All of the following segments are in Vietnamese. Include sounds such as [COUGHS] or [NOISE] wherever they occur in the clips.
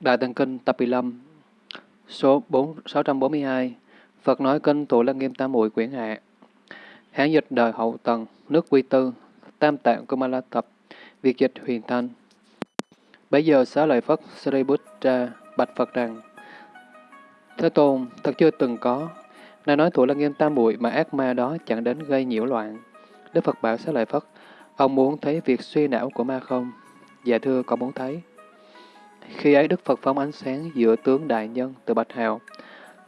Đại Tạng Kinh Tập 15 Số 4, 642 Phật nói Kinh Tụ Lăng Nghiêm Tam Muội Quyển Hạ Hán dịch đời hậu tần, nước quy tư, Tam Tạng Kumala Tập, Việt dịch huyền thanh. Bây giờ xá lợi Phất Sariputta bạch Phật rằng Thế Tôn, thật chưa từng có. nay nói Tụ Lăng Nghiêm Tam Muội mà ác ma đó chẳng đến gây nhiễu loạn. Đức Phật bảo xá lợi Phất, ông muốn thấy việc suy não của ma không? Dạ thưa, con muốn thấy. Khi ấy Đức Phật phóng ánh sáng giữa tướng đại nhân từ bạch hào,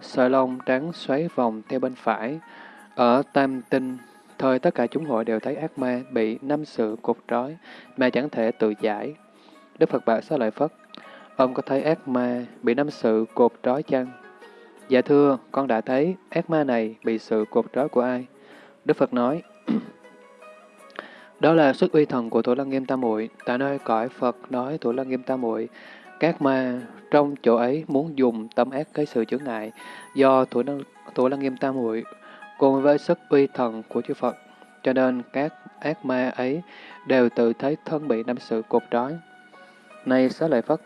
sợi lông trắng xoáy vòng theo bên phải. Ở tam tinh, thời tất cả chúng hội đều thấy ác ma bị năm sự cột trói mà chẳng thể tự giải. Đức Phật bảo xá lợi Phất, ông có thấy ác ma bị năm sự cột trói chăng? Dạ thưa, con đã thấy ác ma này bị sự cột trói của ai? Đức Phật nói, đó là sức uy thần của Thủ Lăng Nghiêm Tam Muội. Tại nơi cõi Phật nói Thủ Lăng Nghiêm Tam Muội, các ma trong chỗ ấy muốn dùng tâm ác cái sự chướng ngại do Thủ Lăng, Thủ Lăng Nghiêm Tam Muội cùng với sức uy thần của chư Phật. Cho nên các ác ma ấy đều tự thấy thân bị năm sự cột trói. Này xá lợi Phất,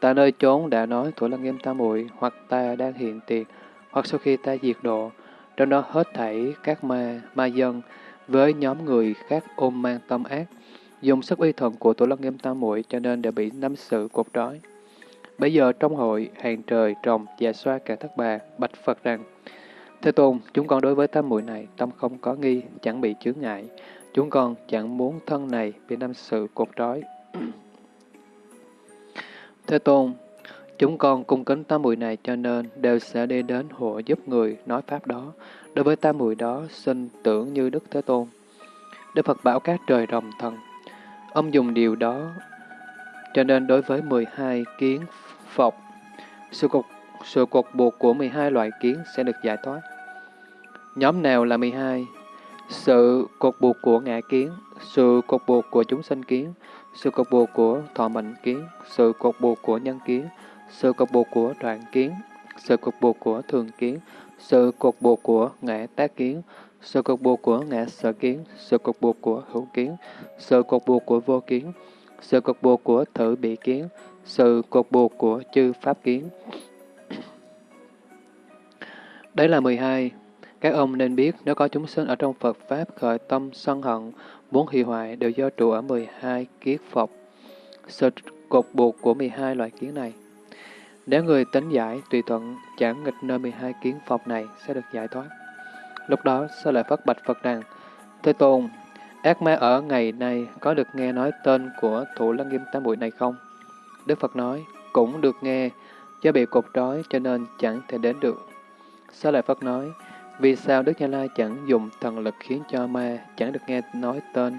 ta nơi chốn đã nói Thủ Lăng Nghiêm Tam Muội hoặc ta đang hiện tiền, hoặc sau khi ta diệt độ, trong đó hết thảy các ma, ma dân, với nhóm người khác ôm mang tâm ác, dùng sức uy thần của tổ lăng nghiêm tam muội cho nên đã bị năm sự cột trói. Bây giờ trong hội, hàng trời, trồng, và xoa cả thất bà, bạch Phật rằng, Thế Tôn, chúng con đối với tam muội này, tâm không có nghi, chẳng bị chướng ngại. Chúng con chẳng muốn thân này bị năm sự cột trói. [CLEARS THROAT] Thế Tôn, chúng con cung kính tam muội này cho nên đều sẽ đi đến hộ giúp người nói pháp đó. Đối với tam muội đó, xin tưởng như Đức Thế Tôn. Đức Phật bảo các trời rồng thần. Ông dùng điều đó, cho nên đối với 12 kiến phục sự cột, sự cột buộc của 12 loại kiến sẽ được giải thoát. Nhóm nào là 12? Sự cột buộc của ngã kiến, sự cột buộc của chúng sinh kiến, sự cột buộc của thọ mệnh kiến, sự cột buộc của nhân kiến, sự cột buộc của đoạn kiến, sự cột buộc của thường kiến, sự cột buộc của ngã tác kiến, sự cột buộc của ngã sở kiến, sự cột buộc của hữu kiến, sự cột buộc của vô kiến, sự cột buộc của thử bị kiến, sự cột buộc của chư pháp kiến. Đấy là 12. Các ông nên biết nếu có chúng sinh ở trong Phật Pháp khởi tâm sân hận, muốn hủy hoại đều do trụ ở 12 kiết Phật. Sự cột buộc của 12 loại kiến này. Nếu người tính giải, tùy thuận, chẳng nghịch nơi 12 kiến Phật này sẽ được giải thoát. Lúc đó, sẽ lại phát bạch Phật rằng, Thế Tôn, ác ma ở ngày nay có được nghe nói tên của Thủ Lăng Nghiêm Tam Bụi này không? Đức Phật nói, cũng được nghe, do bị cột trói cho nên chẳng thể đến được. Sơ Lợi Phất nói, vì sao Đức Như Lai chẳng dùng thần lực khiến cho ma chẳng được nghe nói tên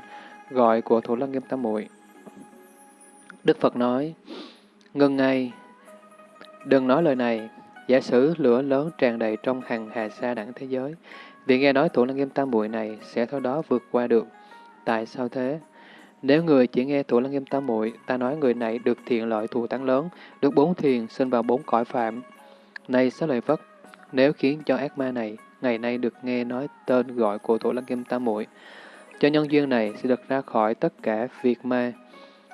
gọi của Thủ Lăng Nghiêm Tam Muội? Đức Phật nói, ngừng ngay, đừng nói lời này, giả sử lửa lớn tràn đầy trong hàng hà sa đẳng thế giới, vì nghe nói Thủ Lăng Nghiêm Tam Muội này sẽ theo đó vượt qua được. Tại sao thế? Nếu người chỉ nghe Thủ Lăng Nghiêm Tam Muội, ta nói người này được thiện lợi thù thắng lớn, được bốn thiền sinh vào bốn cõi phạm. Này xá lợi Phất, nếu khiến cho ác ma này ngày nay được nghe nói tên gọi của Thủ Lăng Kim Tam Muội, cho nhân duyên này sẽ được ra khỏi tất cả việc ma.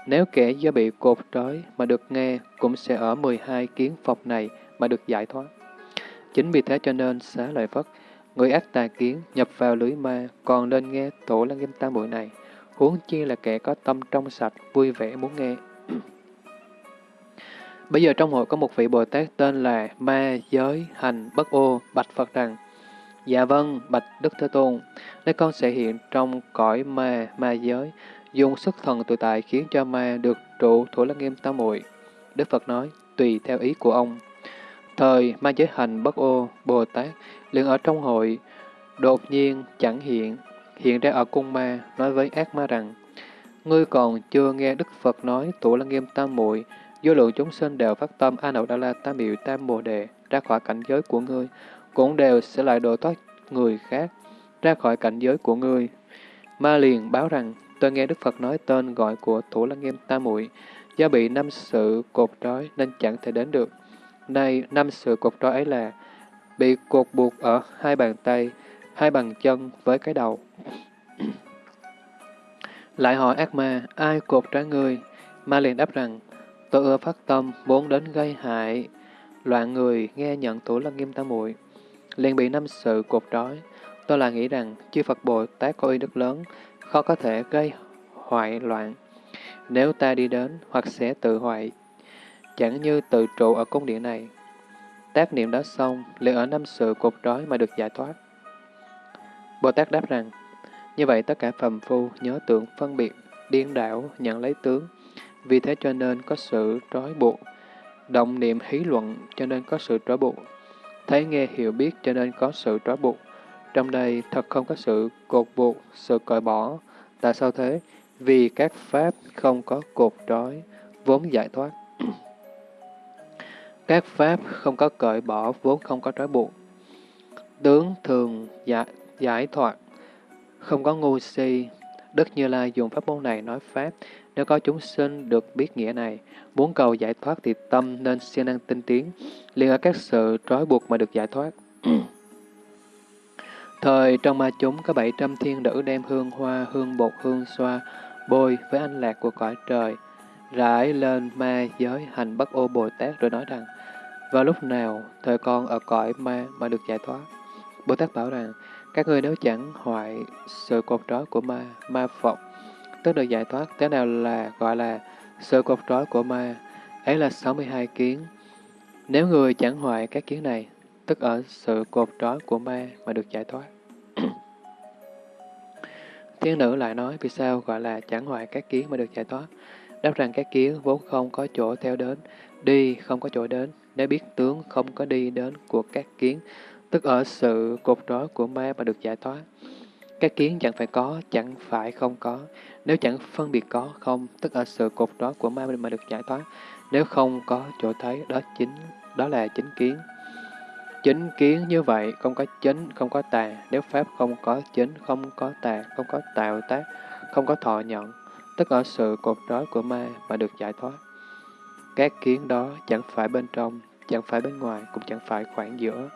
Nếu kẻ do bị cột trói mà được nghe, cũng sẽ ở 12 kiến phòng này mà được giải thoát. Chính vì thế cho nên xá lợi Phất, người ác tà kiến nhập vào lưới ma còn nên nghe Tổ Lăng Kim Tam Muội này, huống chi là kẻ có tâm trong sạch, vui vẻ muốn nghe. [CLEARS THROAT] Bây giờ trong hội có một vị Bồ Tát tên là Ma Giới Hành Bất Ô, bạch Phật rằng, Dạ vâng, bạch Đức Thế Tôn, nếu con sẽ hiện trong cõi ma, ma giới, dùng sức thần tự tại khiến cho ma được trụ thủ lăng nghiêm tam muội Đức Phật nói, tùy theo ý của ông. Thời ma giới hành bất ô, Bồ Tát, liền ở trong hội, đột nhiên chẳng hiện, hiện ra ở cung ma, nói với ác ma rằng, Ngươi còn chưa nghe Đức Phật nói thủ lăng nghiêm tam muội vô lượng chúng sinh đều phát tâm A Nậu Đa La Tam Biểu Tam Bồ Đề ra khỏi cảnh giới của ngươi, cũng đều sẽ lại độ thoát người khác ra khỏi cảnh giới của ngươi. Ma liền báo rằng, tôi nghe Đức Phật nói tên gọi của Thủ Lăng Nghiêm Tam Muội do bị năm sự cột trói nên chẳng thể đến được. Nay, năm sự cột trói ấy là bị cột buộc ở hai bàn tay, hai bàn chân với cái đầu. Lại hỏi ác ma, ai cột trả người? Ma liền đáp rằng, Tôi ưa phát tâm, muốn đến gây hại, loạn người nghe nhận thủ lăng nghiêm tam muội liền bị năm sự cột trói. Tôi là nghĩ rằng chư Phật Bồ Tát có uy đức lớn, khó có thể gây hoại loạn. Nếu ta đi đến hoặc sẽ tự hoại, chẳng như tự trụ ở cung điện này. Tác niệm đó xong, liền ở năm sự cột trói mà được giải thoát. Bồ Tát đáp rằng, như vậy tất cả phàm phu nhớ tưởng phân biệt, điên đảo, nhận lấy tướng. Vì thế cho nên có sự trói buộc. Động niệm hí luận cho nên có sự trói buộc. Thấy nghe hiểu biết cho nên có sự trói buộc. Trong đây thật không có sự cột buộc, sự cởi bỏ. Tại sao thế? Vì các pháp không có cột trói, vốn giải thoát. [CLEARS THROAT] các pháp không có cởi bỏ, vốn không có trói buộc. Tướng thường giải, giải thoát, không có ngu si. Đức Như Lai dùng pháp môn này nói Pháp, nếu có chúng sinh được biết nghĩa này, muốn cầu giải thoát thì tâm nên siêng năng tinh tiến, liên ở các sự trói buộc mà được giải thoát. [CLEARS THROAT] Thời trong ma chúng có 700 thiên nữ đem hương hoa, hương bột, hương xoa, bôi với anh lạc của cõi trời, rải lên ma giới hành bất ô Bồ Tát rồi nói rằng, vào lúc nào thời con ở cõi ma mà được giải thoát? Bồ Tát bảo rằng, các người nếu chẳng hoại sự cột trói của ma, ma Phật, tức được giải thoát, thế nào là gọi là sự cột trói của ma, ấy là 62 kiến. Nếu người chẳng hoại các kiến này, tức ở sự cột trói của ma mà được giải thoát. [CLEARS THROAT] Thiên nữ lại nói, vì sao gọi là chẳng hoại các kiến mà được giải thoát? Đáp rằng các kiến vốn không có chỗ theo đến, đi không có chỗ đến, nếu biết tướng không có đi đến của các kiến, tức ở sự cột trói của ma mà được giải thoát. Các kiến chẳng phải có, chẳng phải không có. Nếu chẳng phân biệt có, không, tức ở sự cột trói của ma mà được giải thoát. Nếu không có chỗ thấy, đó chính đó là chính kiến. Chính kiến như vậy, không có chính, không có tà. Nếu Pháp không có chính, không có tà, không có tạo tác, không có thọ nhận, tức ở sự cột trói của ma mà được giải thoát. Các kiến đó chẳng phải bên trong, chẳng phải bên ngoài, cũng chẳng phải khoảng giữa.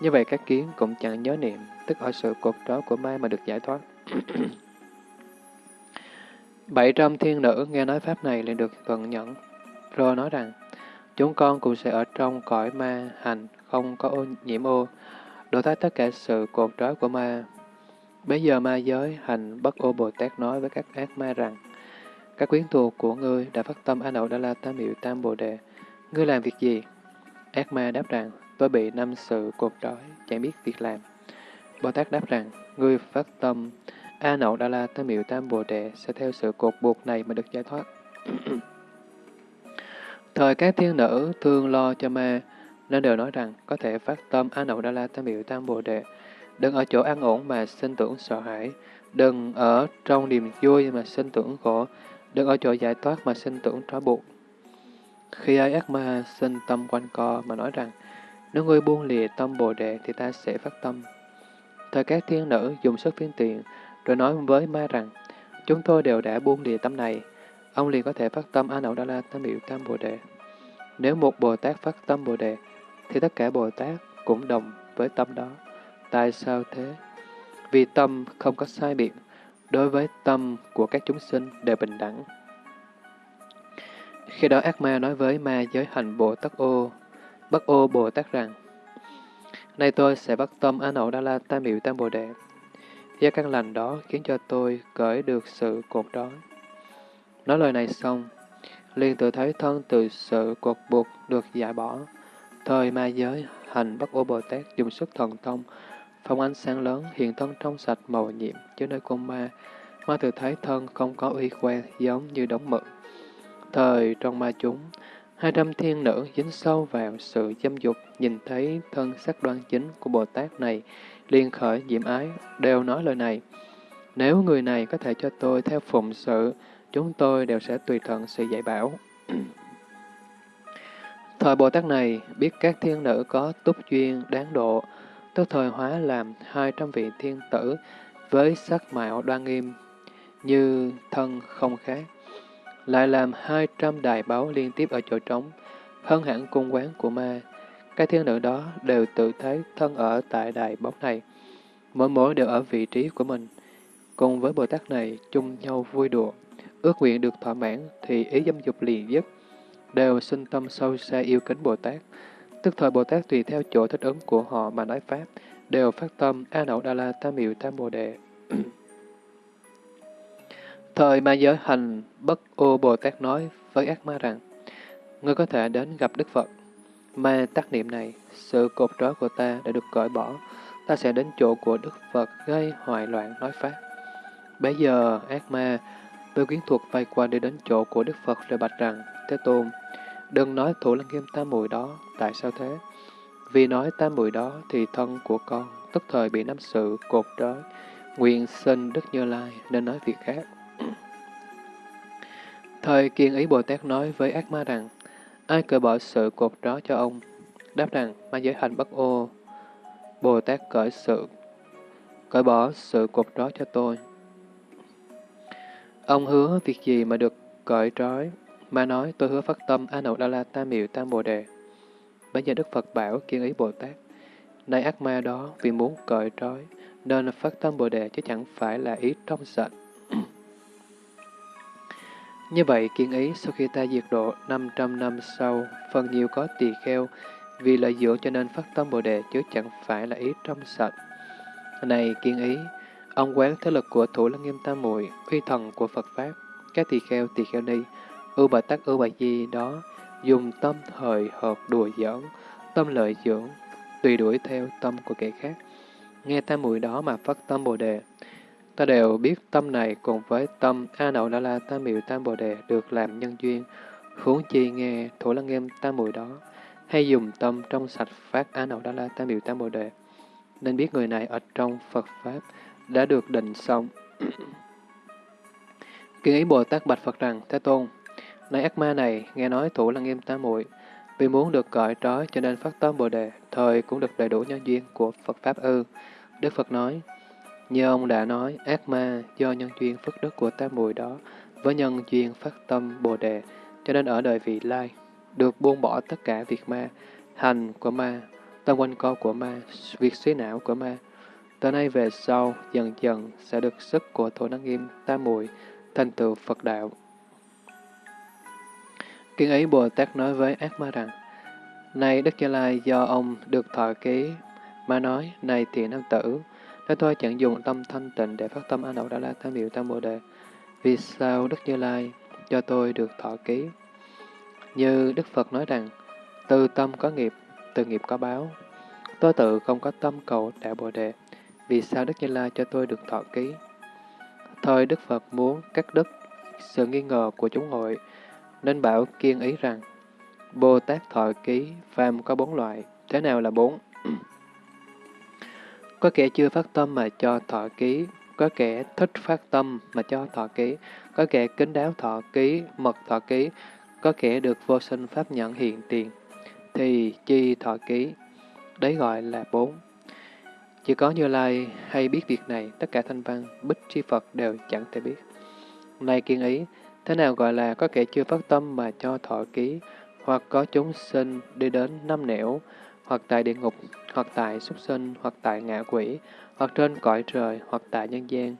Như vậy các kiến cũng chẳng nhớ niệm, tức ở sự cột trói của ma mà được giải thoát. [CLEARS THROAT] Bảy trăm thiên nữ nghe nói pháp này liền được vận nhẫn, rồi nói rằng, chúng con cũng sẽ ở trong cõi ma hành, không có ô nhiễm ô, đổ thoát tất cả sự cột trói của ma. Bây giờ ma giới hành bất ô Bồ Tát nói với các ác ma rằng, các quyến thuộc của ngươi đã phát tâm A Nậu Đa La Tam Miệu Tam Bồ Đề. Ngươi làm việc gì? Ác ma đáp rằng, tôi bị năm sự cột trói, chẳng biết việc làm. Bồ Tát đáp rằng, người phát tâm A Nậu Đa La Tam Miệu Tam Bồ Đề sẽ theo sự cột buộc này mà được giải thoát. [CLEARS THROAT] Thời các thiên nữ thương lo cho ma, nên đều nói rằng có thể phát tâm A Nậu Đa La Tam Miệu Tam Bồ Đề. Đừng ở chỗ an ổn mà sinh tưởng sợ hãi, đừng ở trong niềm vui mà sinh tưởng khổ, đừng ở chỗ giải thoát mà sinh tưởng trói buộc. Khi ai ác ma sinh tâm quanh co mà nói rằng, nếu ngươi buông lìa tâm Bồ Đề thì ta sẽ phát tâm. Thời các thiên nữ dùng sức phiên tiền, rồi nói với ma rằng, chúng tôi đều đã buông lìa tâm này, ông liền có thể phát tâm A Nậu Đa La Tam biểu Tam Bồ Đề. Nếu một Bồ Tát phát tâm Bồ Đề, thì tất cả Bồ Tát cũng đồng với tâm đó. Tại sao thế? Vì tâm không có sai biệt, đối với tâm của các chúng sinh đều bình đẳng. Khi đó ác ma nói với ma giới hành Bồ Tát ô, Bắc ô Bồ Tát rằng, Nay tôi sẽ bắt tâm A Nậu Đa La Tam Miệu Tam Bồ Đề. Do căn lành đó khiến cho tôi cởi được sự cột đó. Nói lời này xong, liền tự thấy thân từ sự cột buộc được giải bỏ. Thời ma giới, hành Bắc ô Bồ Tát dùng sức thần thông, phong ánh sáng lớn, hiện thân trong sạch màu nhiệm chứ nơi con ma. Ma tự thấy thân không có uy khoe giống như đống mực. Thời trong ma chúng, hai trăm thiên nữ dính sâu vào sự dâm dục, nhìn thấy thân sắc đoan chính của Bồ Tát này, liền khởi diệm ái, đều nói lời này. Nếu người này có thể cho tôi theo phụng sự, chúng tôi đều sẽ tùy thuận sự dạy bảo. [CLEARS THROAT] Thời Bồ Tát này biết các thiên nữ có túc duyên đáng độ, tức thời hóa làm hai trăm vị thiên tử với sắc mạo đoan nghiêm như thân không khác, lại làm hai trăm đài báo liên tiếp ở chỗ trống, hơn hẳn cung quán của ma. Các thiên nữ đó đều tự thấy thân ở tại đài bóng này, mỗi mỗi đều ở vị trí của mình, cùng với Bồ Tát này chung nhau vui đùa, ước nguyện được thỏa mãn thì ý dâm dục liền dứt, đều sinh tâm sâu xa yêu kính Bồ Tát. Tức thời Bồ Tát tùy theo chỗ thích ứng của họ mà nói Pháp, đều phát tâm A Nậu Đa La Tam Miệu Tam Bồ Đề thời ma giới hành bất ô Bồ Tát nói với ác ma rằng, Ngươi có thể đến gặp Đức Phật. Ma tác niệm này, sự cột trói của ta đã được cởi bỏ, ta sẽ đến chỗ của Đức Phật gây hoại loạn nói Pháp. Bây giờ, ác ma, tôi quyến thuộc vay qua đi đến chỗ của Đức Phật rồi bạch rằng, Thế Tôn, đừng nói thủ lăng nghiêm tam mùi đó, tại sao thế? Vì nói tam mùi đó thì thân của con, tức thời bị năm sự cột trói, nguyện sinh Đức Như Lai nên nói việc khác. Thời kiên ý Bồ Tát nói với ác ma rằng, ai cởi bỏ sự cột đó cho ông? Đáp rằng, ma giới hành bất ô. Bồ Tát cởi sự, cởi bỏ sự cột đó cho tôi. Ông hứa việc gì mà được cởi trói? Ma nói, tôi hứa phát tâm A Nậu Đa La Tam Miệu Tam Bồ Đề. Bây giờ Đức Phật bảo kiên ý Bồ Tát, nay ác ma đó vì muốn cởi trói, nên phát tâm Bồ Đề chứ chẳng phải là ý trong sạch. Như vậy, kiên ý sau khi ta diệt độ 500 năm sau, phần nhiều có tỳ kheo, vì lợi dưỡng cho nên phát tâm Bồ Đề chứ chẳng phải là ý trong sạch. Này kiên ý, ông quán thế lực của Thủ Lăng Nghiêm Tam Muội, uy thần của Phật Pháp, các tỳ kheo tỳ kheo ni, ưu bà tắc ưu bà di đó, dùng tâm thời hợp đùa giỡn, tâm lợi dưỡng, tùy đuổi theo tâm của kẻ khác. Nghe tam muội đó mà phát tâm Bồ Đề, Ta đều biết tâm này cùng với tâm A Nậu La La Tam Miệu Tam Bồ Đề được làm nhân duyên, huống chi nghe Thủ Lăng Nghiêm Tam Mùi đó, hay dùng tâm trong sạch phát A Nậu La La Tam Miệu Tam Bồ Đề, nên biết người này ở trong Phật Pháp đã được định xong. [CLEARS THROAT] Kiến ý Bồ Tát bạch Phật rằng, Thế Tôn, nay ác ma này nghe nói Thủ Lăng Nghiêm Tam Muội vì muốn được cởi trói cho nên phát tâm Bồ Đề, thời cũng được đầy đủ nhân duyên của Phật Pháp ư. Đức Phật nói, như ông đã nói, ác ma do nhân duyên phước đức của tam muội đó với nhân duyên phát tâm Bồ Đề, cho nên ở đời vị lai, được buông bỏ tất cả việc ma, hành của ma, tâm quanh co của ma, việc suy não của ma. Từ nay về sau, dần dần sẽ được sức của Thổ Năng Nghiêm tam Muội thành tựu Phật đạo. Kiên ấy Bồ Tát nói với ác ma rằng, Này Đức Gia Lai do ông được thọ ký, ma nói, Này thiện nam tử, Thế tôi chẳng dùng tâm thanh tịnh để phát tâm A Nậu Đà La Tam Miệu Tam Bồ Đề. Vì sao Đức Như Lai cho tôi được thọ ký? Như Đức Phật nói rằng, từ tâm có nghiệp, từ nghiệp có báo. Tôi tự không có tâm cầu đạo Bồ Đề. Vì sao Đức Như Lai cho tôi được thọ ký? Thời Đức Phật muốn cắt đứt sự nghi ngờ của chúng hội, nên bảo kiên ý rằng, Bồ Tát thọ ký, phàm có bốn loại. Thế nào là bốn? Có kẻ chưa phát tâm mà cho thọ ký, có kẻ thích phát tâm mà cho thọ ký, có kẻ kính đáo thọ ký, mật thọ ký, có kẻ được vô sinh pháp nhận hiện tiền, thì chi thọ ký. Đấy gọi là bốn. Chỉ có Như Lai hay biết việc này, tất cả thanh văn, bích tri Phật đều chẳng thể biết. Này kiên ý, thế nào gọi là có kẻ chưa phát tâm mà cho thọ ký, hoặc có chúng sinh đi đến năm nẻo, hoặc tại địa ngục, hoặc tại súc sinh, hoặc tại ngạ quỷ, hoặc trên cõi trời, hoặc tại nhân gian.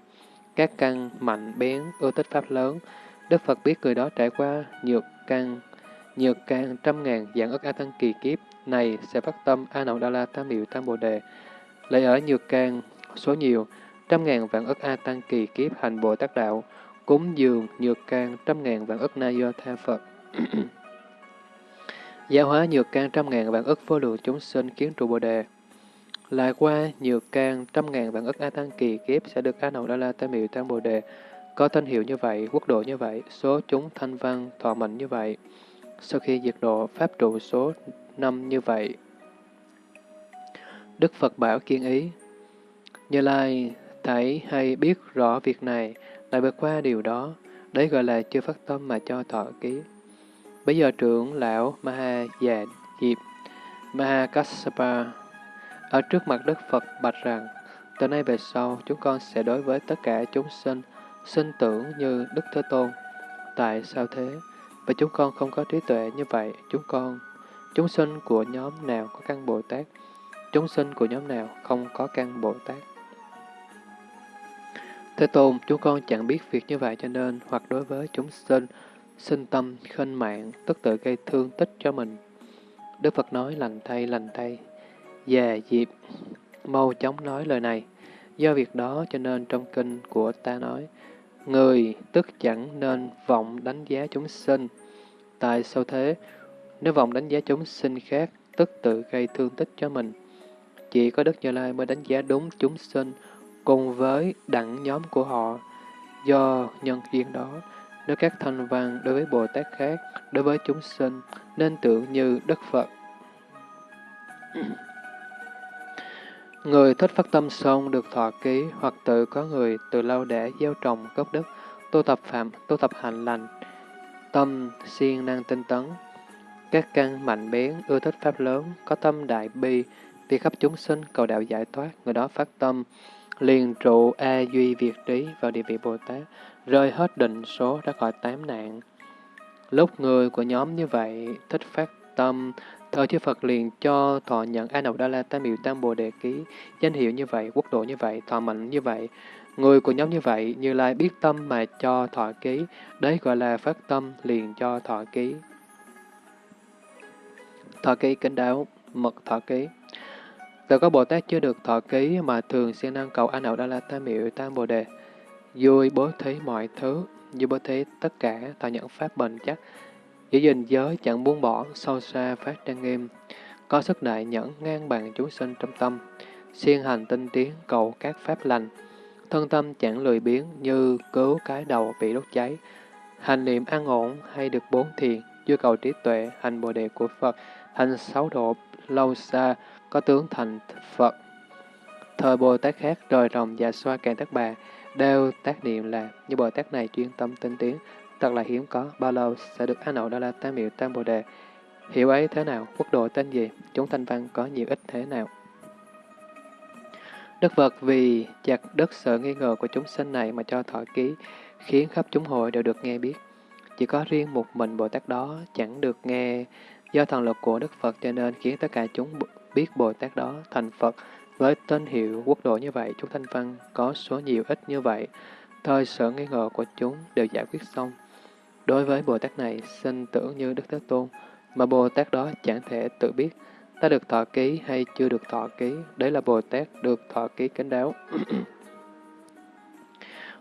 Các căn mạnh bén, ưa tích pháp lớn, Đức Phật biết người đó trải qua nhược căn, nhược căn trăm ngàn dạng ức A Tăng kỳ kiếp này sẽ phát tâm A Nậu Đa La Tam Miệu Tam Bồ Đề. lấy ở nhược căn, số nhiều, trăm ngàn vạn ức A Tăng kỳ kiếp hành Bồ Tát Đạo, cúng dường nhược can trăm ngàn vạn ức na do tha Phật. [CLEARS THROAT] Giáo hóa nhược can trăm ngàn vạn ức vô lượng chúng sinh kiến trụ Bồ Đề. Lại qua nhược can trăm ngàn vạn ức A Tăng kỳ kiếp sẽ được A Nậu Đa La Tam Miệu Tam Bồ Đề. Có tên hiệu như vậy, quốc độ như vậy, số chúng thanh văn, thọ mệnh như vậy. Sau khi diệt độ, pháp trụ số năm như vậy. Đức Phật bảo kiên ý. Như Lai thấy hay biết rõ việc này, lại vượt qua điều đó. Đấy gọi là chưa phát tâm mà cho thọ ký. Bây giờ trưởng lão Maha Già Diệp Maha Kassapa ở trước mặt Đức Phật bạch rằng từ nay về sau chúng con sẽ đối với tất cả chúng sinh sinh tưởng như Đức Thế Tôn. Tại sao thế? Và chúng con không có trí tuệ như vậy, chúng con, chúng sinh của nhóm nào có căn Bồ Tát, chúng sinh của nhóm nào không có căn Bồ Tát. Thế Tôn, chúng con chẳng biết việc như vậy cho nên, hoặc đối với chúng sinh, sinh tâm khinh mạng, tức tự gây thương tích cho mình. Đức Phật nói lành thay, lành thay. Già dịp mau chóng nói lời này. Do việc đó cho nên trong kinh của ta nói, người tức chẳng nên vọng đánh giá chúng sinh. Tại sao thế? Nếu vọng đánh giá chúng sinh khác, tức tự gây thương tích cho mình. Chỉ có Đức Như Lai mới đánh giá đúng chúng sinh cùng với đẳng nhóm của họ. Do nhân duyên đó, nếu các thanh văn đối với Bồ Tát khác, đối với chúng sinh, nên tưởng như Đức Phật. [COUGHS] Người thích phát tâm xong được thọ ký hoặc tự có người từ lâu để gieo trồng gốc đức, tu tập phạm, tu tập hành lành, tâm siêng năng tinh tấn. Các căn mạnh bén, ưa thích pháp lớn, có tâm đại bi, vì khắp chúng sinh cầu đạo giải thoát, người đó phát tâm, liền trụ A Duy Việt Trí vào địa vị Bồ Tát, rơi hết định số ra khỏi tám nạn. Lúc người của nhóm như vậy thích phát tâm, thờ chư Phật liền cho thọ nhận A Nậu Đa La Tam Miệu Tam Bồ Đề Ký, danh hiệu như vậy, quốc độ như vậy, thọ mệnh như vậy. Người của nhóm như vậy, Như Lai biết tâm mà cho thọ ký, đấy gọi là phát tâm liền cho thọ ký. Thọ ký kính đáo, mật thọ ký. Tự có Bồ Tát chưa được thọ ký mà thường siêng năng cầu A Nậu Đa La Tam Miệu Tam Bồ Đề, vui bố thí mọi thứ, như bố thí tất cả, thọ nhận pháp bền chắc, giữ gìn giới chẳng buông bỏ, sâu xa phát trang nghiêm, có sức đại nhẫn ngang bằng chúng sinh trong tâm, siêng hành tinh tiến cầu các pháp lành, thân tâm chẳng lười biếng như cứu cái đầu bị đốt cháy, hành niệm an ổn hay được bốn thiền, dư cầu trí tuệ, hành bồ đề của Phật, hành sáu độ lâu xa, có tướng thành Phật. Thời Bồ Tát khác rời rồng và xoa càng tác bà, đều tác niệm là như Bồ Tát này chuyên tâm tinh tiến, thật là hiếm có, bao lâu sẽ được A Nậu Đa La Tam Miệu Tam Bồ Đề. Hiểu ấy thế nào, quốc độ tên gì, chúng thanh văn có nhiều ích thế nào. Đức Phật vì chặt đất sợ nghi ngờ của chúng sinh này mà cho thọ ký, khiến khắp chúng hội đều được nghe biết. Chỉ có riêng một mình Bồ Tát đó chẳng được nghe, do thần lực của Đức Phật cho nên khiến tất cả chúng biết Bồ Tát đó thành Phật. Với tên hiệu quốc độ như vậy, chúng thanh văn có số nhiều ít như vậy, thời sở nghi ngờ của chúng đều giải quyết xong. Đối với Bồ Tát này, sinh tưởng như Đức Thế Tôn, mà Bồ Tát đó chẳng thể tự biết ta được thọ ký hay chưa được thọ ký, đấy là Bồ Tát được thọ ký kính đáo. [CLEARS THROAT]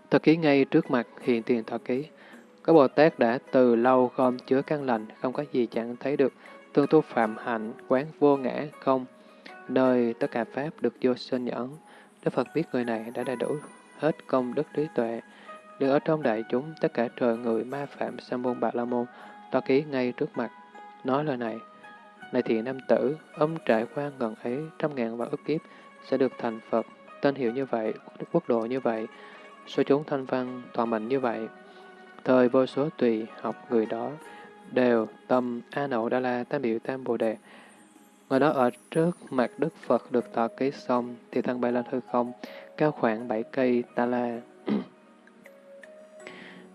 thọ ký ngay trước mặt hiện tiền thọ ký. Có Bồ Tát đã từ lâu gom chứa căn lành, không có gì chẳng thấy được, tương tu phạm hạnh, quán vô ngã, không, nơi tất cả Pháp được vô sinh nhẫn. Đức Phật biết người này đã đầy đủ hết công đức trí tuệ, được ở trong đại chúng tất cả trời người ma phạm sa môn bạc la môn, to ký ngay trước mặt, nói lời này. Này thiện nam tử, ông trải qua ngần ấy trăm ngàn và ức kiếp, sẽ được thành Phật, tên hiệu như vậy, quốc độ như vậy, số chúng thanh văn, toàn mệnh như vậy. Thời vô số tùy học người đó, đều tâm A Nậu Đa La Tam Biểu Tam Bồ Đề. Người đó ở trước mặt Đức Phật được tọa ký xong, thì thân bay lên hư không, cao khoảng bảy cây ta la. [CLEARS THROAT]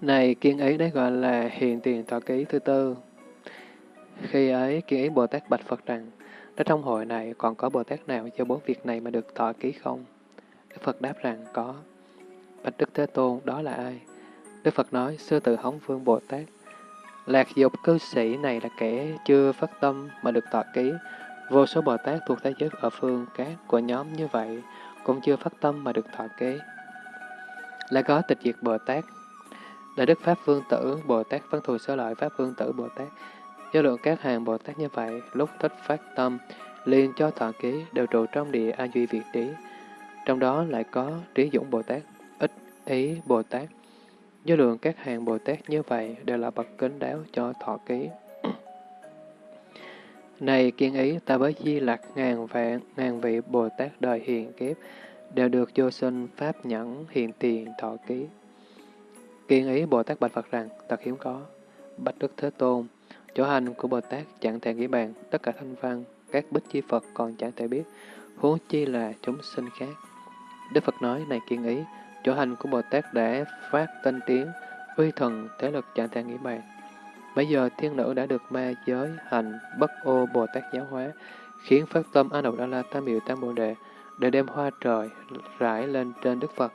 Này kiên ấy đấy gọi là hiện tiền tọa ký thứ tư. Khi ấy, kiên ý Bồ Tát bạch Phật rằng, đã trong hội này còn có Bồ Tát nào cho bốn việc này mà được tọa ký không? Đức Phật đáp rằng có. Bạch Đức Thế Tôn, đó là ai? Đức Phật nói, sư tử hóng vương Bồ Tát. Lạc dục cư sĩ này là kẻ chưa phát tâm mà được tọa ký. Vô số Bồ Tát thuộc thế giới ở phương các của nhóm như vậy cũng chưa phát tâm mà được thọ kế Lại có tịch diệt Bồ Tát. Đại Đức Pháp Vương Tử Bồ Tát Văn Thù Sơ Lợi Pháp Vương Tử Bồ Tát Do lượng các hàng Bồ Tát như vậy, lúc thích phát tâm, liền cho thọ ký đều trụ trong địa A Duy Việt Trí. Trong đó lại có Trí Dũng Bồ Tát, ích Ý Bồ Tát. Do lượng các hàng Bồ Tát như vậy đều là bậc kính đáo cho thọ ký. Này kiên ý, ta với di lạc ngàn vạn, ngàn vị Bồ Tát đời hiền kiếp, đều được vô sinh Pháp nhẫn hiện tiền thọ ký. Kiên ý Bồ Tát bạch Phật rằng, thật hiếm có. Bạch Đức Thế Tôn, chỗ hành của Bồ Tát chẳng thể nghĩ bàn, tất cả thanh văn, các bích chi Phật còn chẳng thể biết, huống chi là chúng sinh khác. Đức Phật nói, này kiên ý, chỗ hành của Bồ Tát đã phát tinh tiến, uy thần, thế lực chẳng thể nghĩ bàn. Bây giờ thiên nữ đã được ma giới hành bất ô Bồ Tát giáo hóa, khiến phát tâm A Nậu Đa La Tam Miệu Tam Bồ Đề để đem hoa trời rải lên trên Đức Phật,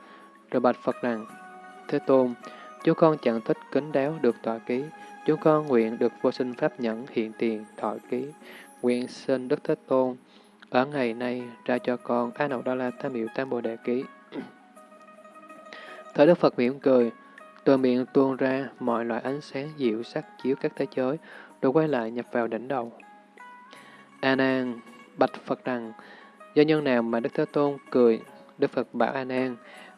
rồi bạch Phật rằng, Thế Tôn, chú con chẳng thích kính đáo được tọa ký. chú con nguyện được vô sinh pháp nhẫn hiện tiền thọ ký. Nguyện xin Đức Thế Tôn ở ngày nay ra cho con A Nậu Đa La Tam Miệu Tam Bồ Đề Ký. [CLEARS THROAT] Thời Đức Phật mỉm cười, từ miệng tuôn ra mọi loại ánh sáng dịu sắc chiếu các thế giới, rồi quay lại nhập vào đỉnh đầu. A Nan bạch Phật rằng, do nhân nào mà Đức Thế Tôn cười, Đức Phật bảo A Nan,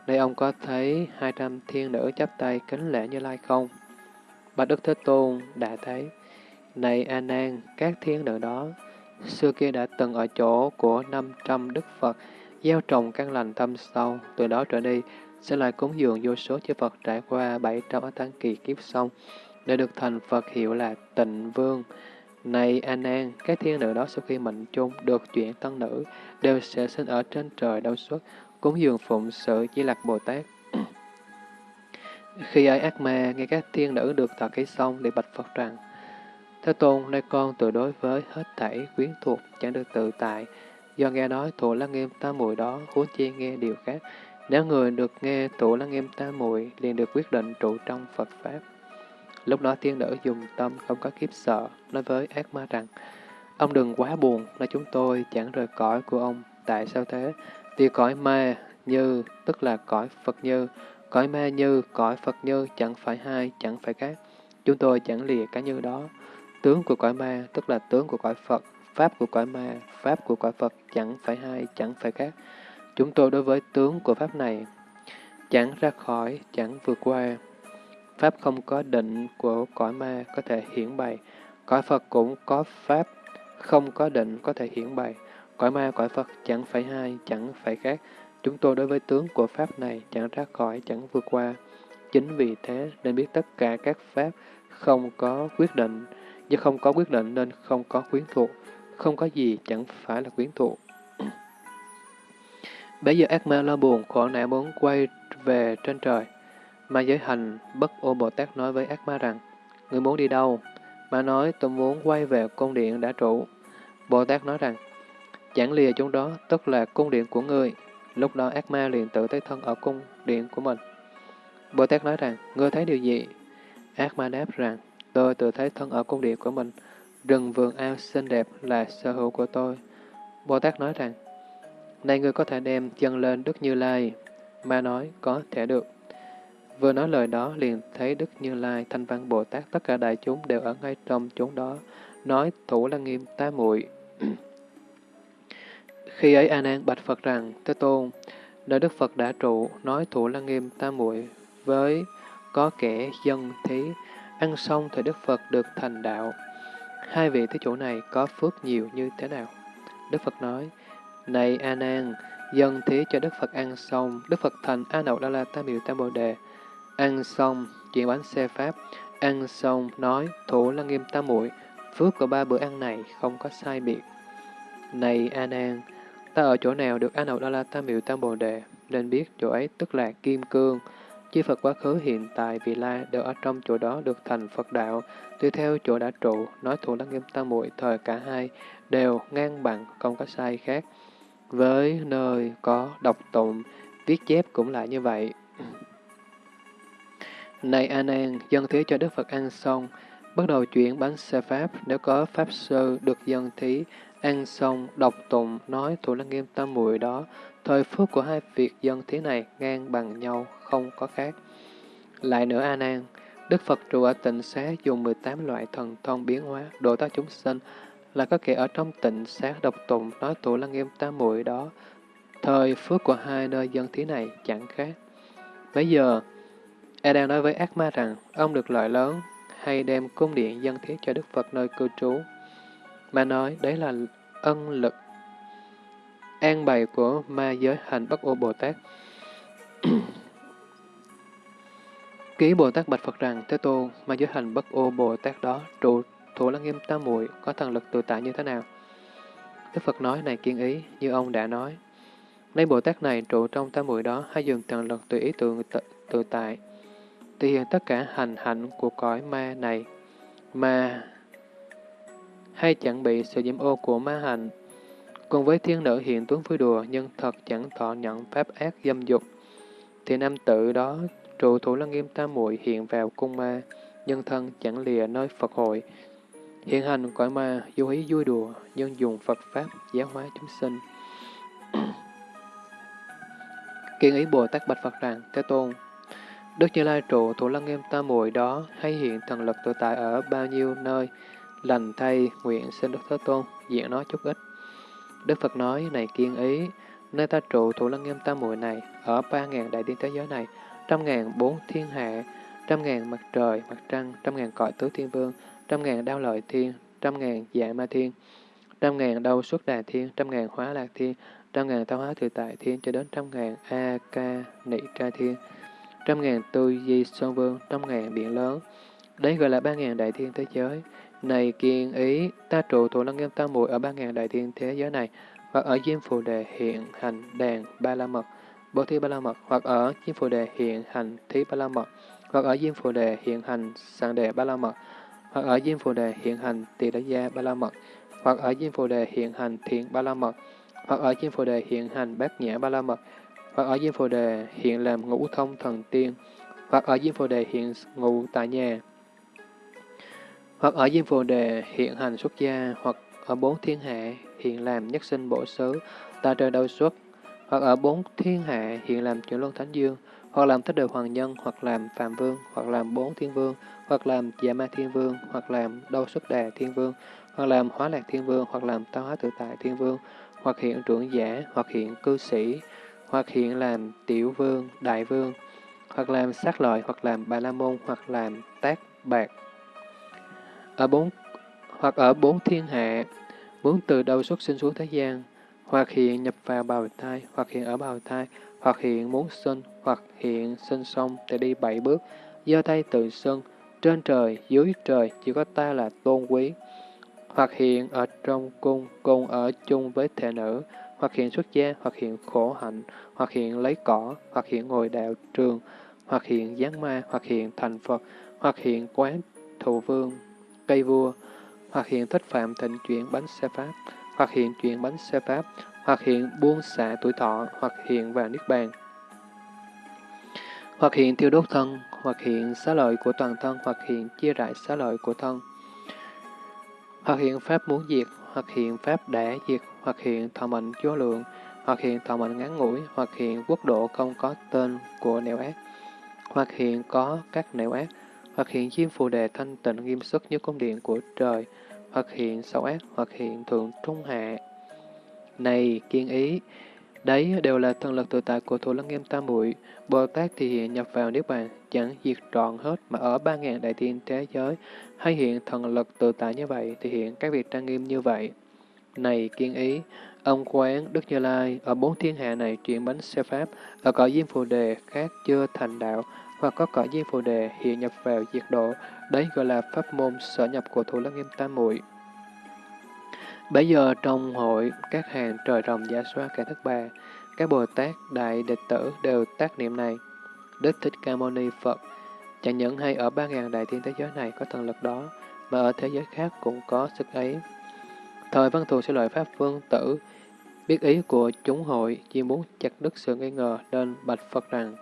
đây ông có thấy hai trăm thiên nữ chắp tay kính lễ như lai không? Bạch Đức Thế Tôn đã thấy, này A Nan, các thiên nữ đó xưa kia đã từng ở chỗ của năm trăm Đức Phật, gieo trồng căn lành thâm sâu, từ đó trở đi sẽ lại cúng dường vô số chư Phật trải qua 700 ở tăng kỳ kiếp xong, để được thành Phật hiệu là tịnh vương. Này An An, các thiên nữ đó sau khi mệnh chung được chuyển tân nữ, đều sẽ sinh ở trên trời đâu xuất, cúng dường phụng sự chỉ lạc Bồ Tát. Khi ấy ác ma nghe các thiên nữ được thọ ký xong để bạch Phật rằng, Thế Tôn, nơi con tự đối với hết thảy quyến thuộc, chẳng được tự tại, do nghe nói thủ là nghiêm tam muội đó, huống chi nghe điều khác. Nếu người được nghe tụ lăng nghiêm ta muội liền được quyết định trụ trong Phật Pháp. Lúc đó tiên nữ dùng tâm không có kiếp sợ, nói với ác ma rằng, Ông đừng quá buồn là chúng tôi chẳng rời cõi của ông. Tại sao thế? Vì cõi ma như, tức là cõi Phật như, cõi ma như, cõi Phật như chẳng phải hai, chẳng phải khác. Chúng tôi chẳng lìa cái như đó. Tướng của cõi ma, tức là tướng của cõi Phật, Pháp của cõi ma, Pháp của cõi Phật chẳng phải hai, chẳng phải khác. Chúng tôi đối với tướng của Pháp này, chẳng ra khỏi, chẳng vượt qua. Pháp không có định của cõi ma có thể hiển bày, cõi Phật cũng có Pháp không có định có thể hiển bày. Cõi ma, cõi Phật chẳng phải hai, chẳng phải khác. Chúng tôi đối với tướng của Pháp này chẳng ra khỏi, chẳng vượt qua. Chính vì thế nên biết tất cả các Pháp không có quyết định, do không có quyết định nên không có quyến thuộc, không có gì chẳng phải là quyến thuộc. Bây giờ ác ma lo buồn, khổ não muốn quay về trên trời. Ma giới hành, bất ô Bồ Tát nói với ác ma rằng, Người muốn đi đâu? Ma nói, tôi muốn quay về cung điện đã trụ. Bồ Tát nói rằng, chẳng lìa chúng đó, tức là cung điện của ngươi. Lúc đó ác ma liền tự thấy thân ở cung điện của mình. Bồ Tát nói rằng, ngươi thấy điều gì? Ác ma đáp rằng, tôi tự thấy thân ở cung điện của mình. Rừng vườn ao xinh đẹp là sở hữu của tôi. Bồ Tát nói rằng, nay ngươi có thể đem chân lên Đức Như Lai. Ma nói, có thể được. Vừa nói lời đó, liền thấy Đức Như Lai, Thanh Văn Bồ Tát, tất cả đại chúng đều ở ngay trong chốn đó, nói thủ lăng nghiêm tá muội Khi ấy A Nan bạch Phật rằng, Thế Tôn, nơi Đức Phật đã trụ, nói thủ lăng nghiêm tá muội với có kẻ dân thí, ăn xong thì Đức Phật được thành đạo. Hai vị thế chủ này có phước nhiều như thế nào? Đức Phật nói, này A Nan, dân thí cho Đức Phật ăn xong, Đức Phật thành A Nậu Đa La Tam Miệu Tam Bồ Đề, Ăn xong, chuyển bánh xe Pháp. Ăn xong, nói, thủ lăng nghiêm tam muội phước của ba bữa ăn này không có sai biệt. Này A Nan, ta ở chỗ nào được A Nậu Đa La Tam Miệu Tam Bồ Đề, nên biết chỗ ấy tức là Kim Cương. chư Phật quá khứ hiện tại vị lai đều ở trong chỗ đó được thành Phật đạo, tùy theo chỗ đã trụ, nói thủ lăng nghiêm tam muội thời cả hai đều ngang bằng, không có sai khác. Với nơi có đọc tụng, viết chép cũng lại như vậy. Này A Nan, dân thí cho Đức Phật ăn xong, bắt đầu chuyển bánh xe Pháp, nếu có Pháp Sư được dân thí, ăn xong, đọc tụng, nói thủ lăng nghiêm tam muội đó, thời phước của hai việc dân thí này ngang bằng nhau, không có khác. Lại nữa A Nan, Đức Phật trụ ở tịnh xá dùng 18 loại thần thông biến hóa, độ ta chúng sinh, là có kẻ ở trong tịnh xá độc tùng nói tụ lăng nghiêm tam muội đó, thời phước của hai nơi dân thí này chẳng khác. Bây giờ, E đang nói với ác ma rằng ông được lợi lớn hay đem cung điện dân thiết cho Đức Phật nơi cư trú. mà nói đấy là ân lực an bày của ma giới hành bất ô Bồ Tát. [CLEARS THROAT] Ký Bồ Tát bạch Phật rằng, Thế Tôn, ma giới hành bất ô Bồ Tát đó, trụ thủ lăng nghiêm tam muội có thần lực tự tại như thế nào? Đức Phật nói này kiên ý, như ông đã nói. Lấy Bồ Tát này trụ trong tam muội đó, hay dùng thần lực tùy ý tự, tự, tự tại, thể hiện tất cả hành hạnh của cõi ma này, mà hay chẳng bị sự nhiễm ô của ma hành. Cùng với thiên nữ hiện tướng vui đùa, nhưng thật chẳng thọ nhận pháp ác dâm dục, thì nam tử đó trụ thủ lăng nghiêm tam muội hiện vào cung ma, nhân thân chẳng lìa nơi Phật hội. Hiện hành cõi ma, vô ý vui đùa, nhân dùng Phật Pháp giáo hóa chúng sinh. [CLEARS THROAT] Kiên ý Bồ Tát bạch Phật rằng, Thế Tôn, Đức Như Lai trụ thủ lăng nghiêm tam muội đó hay hiện thần lực tự tại ở bao nhiêu nơi, lành thay nguyện xin Đức Thế Tôn diện nó chút ít. Đức Phật nói, này kiên ý, nơi ta trụ thủ lăng nghiêm tam muội này, ở ba ngàn đại thiên thế giới này, trăm ngàn bốn thiên hạ, trăm ngàn mặt trời, mặt trăng, trăm ngàn cõi tứ thiên vương, trăm ngàn đao lợi thiên, trăm ngàn dạ ma thiên, trăm ngàn đau xuất đà thiên, trăm ngàn hóa lạc thiên, trăm ngàn tao hóa tự tại thiên cho đến trăm ngàn a ca nị ca thiên, trăm ngàn tư di sơn vương, trăm ngàn biển lớn. Đấy gọi là ba ngàn đại thiên thế giới. Này kiên ý, ta trụ thủ lăng nghiêm tam muội ở ba ngàn đại thiên thế giới này, hoặc ở Diêm Phù Đề hiện hành đàn ba la mật, bồ thi ba la mật, hoặc ở Diêm Phù Đề hiện hành thí ba la mật, hoặc ở Diêm Phù Đề hiện hành sàng đề ba la mật, hoặc ở Diêm Phù Đề hiện hành tỳ đa gia ba la mật, hoặc ở Diêm Phù Đề hiện hành thiện ba la mật, hoặc ở Diêm Phù Đề hiện hành bát nhã ba la mật, hoặc ở Diêm Phù Đề hiện làm ngũ thông thần tiên, hoặc ở Diêm Phù Đề hiện ngụ tại nhà, hoặc ở Diêm Phù Đề hiện hành xuất gia, hoặc ở bốn thiên hạ hiện làm nhất sinh bổ xứ, ta trời đầu xuất, hoặc ở bốn thiên hạ hiện làm chuyển luân thánh dương, hoặc làm thích đời hoàng nhân, hoặc làm phạm vương, hoặc làm bốn thiên vương, hoặc làm dạ ma thiên vương, hoặc làm đâu xuất đà thiên vương, hoặc làm hóa lạc thiên vương, hoặc làm tao hóa tự tại thiên vương, hoặc hiện trưởng giả, hoặc hiện cư sĩ, hoặc hiện làm tiểu vương, đại vương, hoặc làm sát lợi, hoặc làm bà la môn, hoặc làm tác bạc. Ở bốn hoặc ở bốn thiên hạ, muốn từ đâu xuất sinh xuống thế gian, hoặc hiện nhập vào bào thai, hoặc hiện ở bào thai, hoặc hiện muốn sinh, hoặc hiện sinh xong để đi bảy bước, do tay tự xưng, trên trời, dưới trời, chỉ có ta là tôn quý. Hoặc hiện ở trong cung, cùng ở chung với thể nữ, hoặc hiện xuất gia, hoặc hiện khổ hạnh, hoặc hiện lấy cỏ, hoặc hiện ngồi đạo trường, hoặc hiện giáng ma, hoặc hiện thành Phật, hoặc hiện quán thụ vương, cây vua, hoặc hiện thích phạm thịnh chuyển bánh xe pháp, hoặc hiện chuyển bánh xe pháp, hoặc hiện buông xả tuổi thọ, hoặc hiện vào niết bàn, hoặc hiện tiêu đốt thân, hoặc hiện xá lợi của toàn thân, hoặc hiện chia rải xá lợi của thân, hoặc hiện pháp muốn diệt, hoặc hiện pháp đã diệt, hoặc hiện thọ mệnh vô lượng, hoặc hiện thọ mệnh ngắn ngủi, hoặc hiện quốc độ không có tên của nẻo ác, hoặc hiện có các nẻo ác, hoặc hiện diêm phù đề thanh tịnh nghiêm xuất như cung điện của trời, hoặc hiện xấu ác, hoặc hiện thượng trung hạ. Này kiên ý, đấy đều là thần lực tự tại của thủ lăng nghiêm tam muội. Bồ Tát thì hiện nhập vào Niết Bàn, chẳng diệt trọn hết mà ở ba ngàn đại thiên thế giới, hay hiện thần lực tự tại như vậy thì hiện các việc trang nghiêm như vậy. Này kiên ý, ông quán Đức Như Lai ở bốn thiên hạ này chuyển bánh xe pháp, ở cõi diêm phù đề khác chưa thành đạo, hoặc có cõi diêm phù đề hiện nhập vào diệt độ, đấy gọi là pháp môn sở nhập của thủ lăng nghiêm tam muội. Bây giờ trong hội, các hàng trời rồng giả soát cả thất bà, các Bồ Tát, Đại Đệ Tử đều tác niệm này. Đức Thích Ca Mâu Ni Phật chẳng những hay ở ba ngàn đại thiên thế giới này có thần lực đó, mà ở thế giới khác cũng có sức ấy. Thời văn thù sẽ lợi Pháp Vương Tử, biết ý của chúng hội, chỉ muốn chặt đứt sự nghi ngờ nên bạch Phật rằng,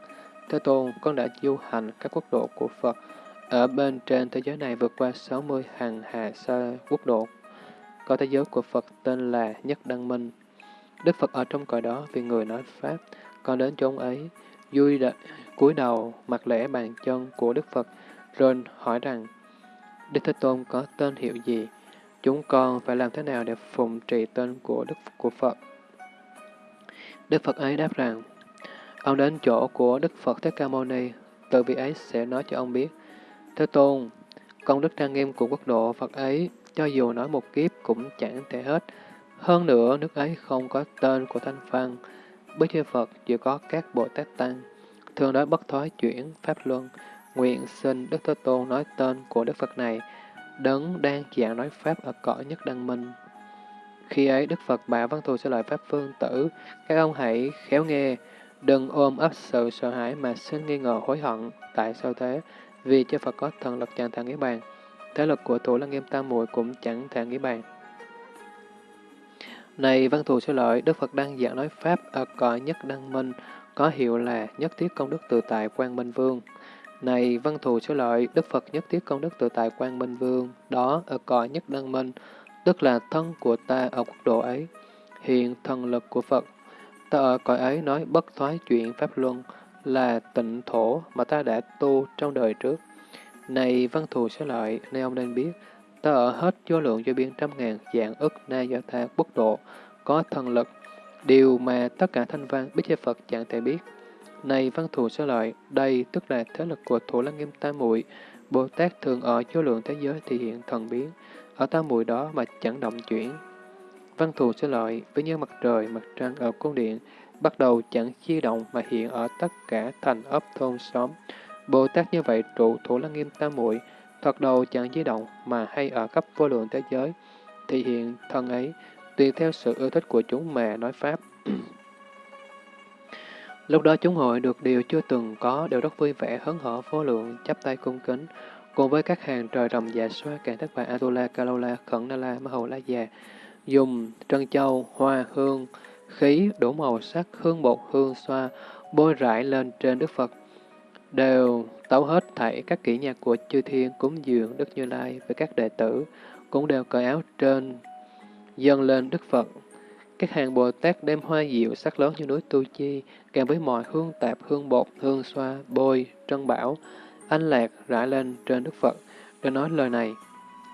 Thế Tôn, con đã du hành các quốc độ của Phật, ở bên trên thế giới này vượt qua 60 hàng hà sa quốc độ. Có thế giới của Phật tên là Nhất Đăng Minh. Đức Phật ở trong cõi đó vì người nói Pháp, con đến chốn ấy, vui đợi, cúi đầu mặt lễ bàn chân của Đức Phật, rồi hỏi rằng, Đức Thế Tôn có tên hiệu gì? Chúng con phải làm thế nào để phụng trì tên của Đức của Phật? Đức Phật ấy đáp rằng, ông đến chỗ của Đức Phật Thế Ca Mâu Ni, từ vị ấy sẽ nói cho ông biết. Thế Tôn, công đức trang nghiêm của quốc độ Phật ấy, cho dù nói một kiếp cũng chẳng thể hết, hơn nữa, nước ấy không có tên của Thanh Văn. Bích Chư Phật chỉ có các Bồ Tát Tăng, thường nói bất thoái chuyển, Pháp Luân, nguyện xin Đức Thế Tôn nói tên của Đức Phật này, đấng đang giảng nói Pháp ở cõi nhất đăng minh. Khi ấy Đức Phật bảo văn thù sẽ lợi Pháp phương tử, các ông hãy khéo nghe, đừng ôm ấp sự sợ hãi mà xin nghi ngờ hối hận. Tại sao thế? Vì chư Phật có thần lực chẳng thể nghĩ bàn. Thế lực của thủ lăng nghiêm tam muội cũng chẳng thể nghĩ bàn. Này văn thù sư lợi, Đức Phật đang giảng nói Pháp ở cõi nhất đăng minh, có hiệu là nhất thiết công đức tự tại Quang Minh Vương. Này văn thù sư lợi, Đức Phật nhất thiết công đức tự tại Quang Minh Vương, đó ở cõi nhất đăng minh, tức là thân của ta ở quốc độ ấy. Hiện thần lực của Phật, ta ở cõi ấy nói bất thoái chuyện Pháp Luân, là tịnh thổ mà ta đã tu trong đời trước. Này văn thù sẽ lợi, nay ông nên biết, ta ở hết vô lượng cho biên trăm ngàn dạng ức na do tha quốc độ, có thần lực, điều mà tất cả thanh văn biết chế Phật chẳng thể biết. Này văn thù sẽ lợi, đây tức là thế lực của Thủ Lăng Nghiêm Tam Muội Bồ Tát thường ở vô lượng thế giới thì hiện thần biến, ở tam muội đó mà chẳng động chuyển. Văn thù sẽ lợi, với như mặt trời, mặt trăng ở cung điện, bắt đầu chẳng chi động mà hiện ở tất cả thành ấp thôn xóm. Bồ Tát như vậy trụ Thủ Lăng Nghiêm Tam Muội thoạt đầu chẳng di động mà hay ở khắp vô lượng thế giới, thì hiện thân ấy, tùy theo sự ưa thích của chúng mà nói Pháp. [CLEARS THROAT] Lúc đó chúng hội được điều chưa từng có, đều rất vui vẻ, hớn hở, vô lượng, chắp tay cung kính, cùng với các hàng trời rồng dạ xoa, càng thất bại Atula, Kalola, Khẩn Nala Ma Hầu La Già, dùng trân châu, hoa, hương, khí, đủ màu sắc, hương bột, hương xoa, bôi rải lên trên Đức Phật, đều tấu hết thảy các kỹ nhạc của chư thiên cúng dường Đức Như Lai với các đệ tử, cũng đều cởi áo trên, dâng lên Đức Phật, các hàng Bồ Tát đem hoa diệu sắc lớn như núi Tu Chi, kèm với mọi hương tạp, hương bột, hương xoa, bôi, trân bảo, anh lạc rải lên trên Đức Phật, rồi nói lời này.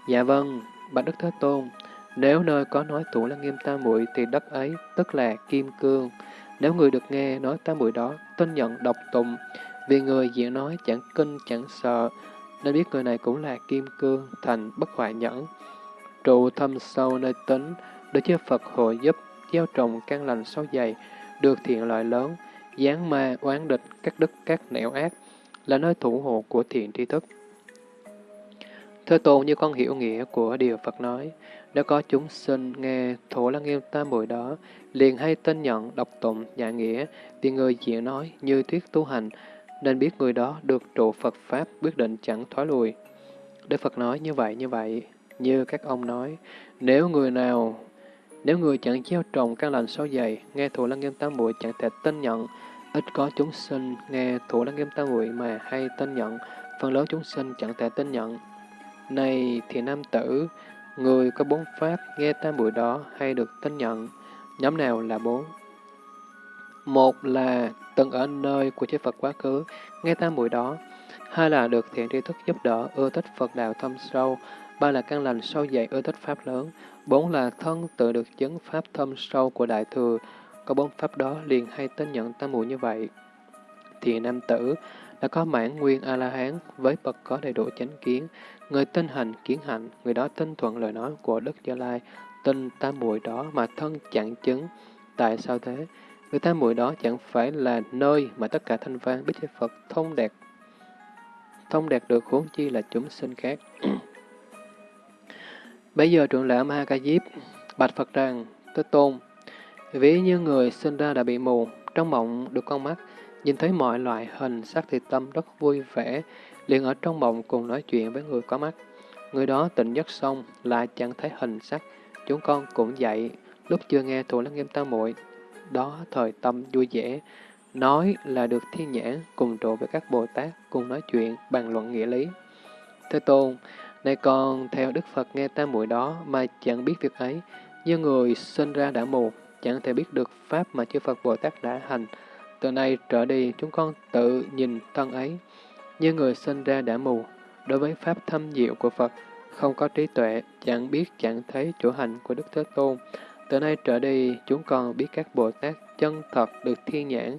Dạ vâng, bạch Đức Thế Tôn, nếu nơi có nói tụ là nghiêm tam muội thì đất ấy tức là kim cương. Nếu người được nghe nói tam muội đó, tin nhận độc tụng, vì người diễn nói chẳng kinh chẳng sợ, nên biết người này cũng là kim cương, thành bất hoại nhẫn. Trụ thâm sâu nơi tính, để cho Phật hộ giúp gieo trồng căn lành sâu dày, được thiện lợi lớn, gián ma, oán địch, các đức, các nẻo ác, là nơi thủ hộ của thiện tri thức. Thế Tôn như con hiểu nghĩa của điều Phật nói, đã có chúng sinh nghe thổ lăng nghiêm tam muội đó, liền hay tin nhận, đọc tụng, dạ nghĩa, thì người diễn nói như thuyết tu hành, nên biết người đó được trụ Phật Pháp quyết định chẳng thoái lùi. Đức Phật nói như vậy như vậy, như các ông nói, nếu người nào nếu người chẳng gieo trồng căn lành sâu dày, nghe thủ lăng nghiêm tam muội chẳng thể tin nhận, ít có chúng sinh nghe thủ lăng nghiêm tam muội mà hay tin nhận, phần lớn chúng sinh chẳng thể tin nhận. Này thì nam tử, người có bốn pháp nghe tam muội đó hay được tin nhận, nhóm nào là bốn? Một là từng ở nơi của chư Phật quá khứ, nghe tam muội đó. Hai là được thiện tri thức giúp đỡ, ưa thích Phật đạo thâm sâu. Ba là căn lành sâu dày, ưa thích Pháp lớn. Bốn là thân tự được chứng pháp thâm sâu của Đại Thừa, có bốn pháp đó liền hay tin nhận tam muội như vậy. Thì nam tử đã có mãn nguyên A-la-hán với bậc có đầy đủ chánh kiến, người tin hành kiến hạnh, người đó tin thuận lời nói của Đức Gia Lai, tin tam muội đó mà thân chẳng chứng. Tại sao thế? Người ta muội đó chẳng phải là nơi mà tất cả thanh văn biết Phật thông đạt thông đạt được huống chi là chúng sinh khác. [CLEARS THROAT] Bây giờ trưởng lão Ma Ca Diếp bạch Phật rằng, Thế Tôn, ví như người sinh ra đã bị mù, trong mộng được con mắt, nhìn thấy mọi loại hình sắc thì tâm rất vui vẻ, liền ở trong mộng cùng nói chuyện với người có mắt. Người đó tỉnh giấc xong, lại chẳng thấy hình sắc, chúng con cũng dậy, lúc chưa nghe thủ lăng nghiêm tam muội đó thời tâm vui vẻ, nói là được thiên nhãn cùng trụ với các Bồ Tát cùng nói chuyện bàn luận nghĩa lý. Thế Tôn, này con theo Đức Phật nghe tam muội đó mà chẳng biết việc ấy, như người sinh ra đã mù, chẳng thể biết được Pháp mà chư Phật Bồ Tát đã hành. Từ nay trở đi, chúng con tự nhìn thân ấy, như người sinh ra đã mù, đối với Pháp thâm diệu của Phật, không có trí tuệ, chẳng biết chẳng thấy chỗ hành của Đức Thế Tôn. Từ nay trở đi, chúng con biết các Bồ Tát chân thật được thiên nhãn,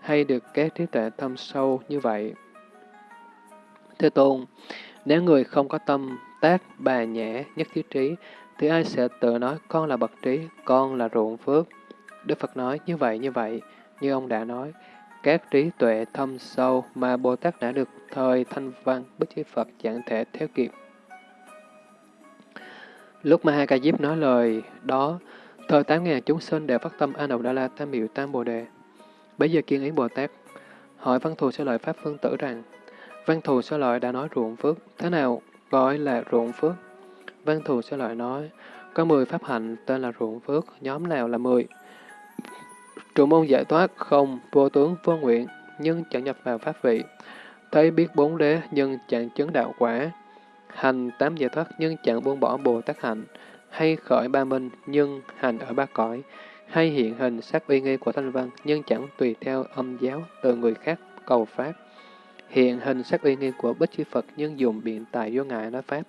hay được các trí tuệ thâm sâu như vậy. Thế Tôn, nếu người không có tâm, tác, bà nhã, nhất thiết trí, thì ai sẽ tự nói con là bậc trí, con là ruộng phước. Đức Phật nói như vậy như vậy, như ông đã nói, các trí tuệ thâm sâu mà Bồ Tát đã được thời thanh văn bất chí Phật chẳng thể theo kịp. Lúc mà hai ca diếp nói lời đó, thời tám ngàn chúng sinh đều phát tâm A Nậu Đa La Tam Miệu Tam Bồ Đề. Bây giờ kiên ý Bồ Tát hỏi văn thù sẽ lợi Pháp Phương Tử rằng, Văn thù sẽ lợi đã nói ruộng phước, thế nào gọi là ruộng phước? Văn thù sẽ lợi nói, có 10 pháp hạnh tên là ruộng phước, nhóm nào là 10? Trụ môn giải thoát không, vô tướng vô nguyện, nhưng chẳng nhập vào pháp vị. Thấy biết bốn đế, nhưng chẳng chứng đạo quả. Hành tám giải thoát, nhưng chẳng buông bỏ Bồ Tát hạnh. Hay khởi ba minh, nhưng hành ở ba cõi. Hay hiện hình sắc uy nghi của thanh văn, nhưng chẳng tùy theo âm giáo từ người khác cầu pháp. Hiện hình sắc uy nghi của Bích Chi Phật, nhưng dùng biện tài vô ngại nói pháp.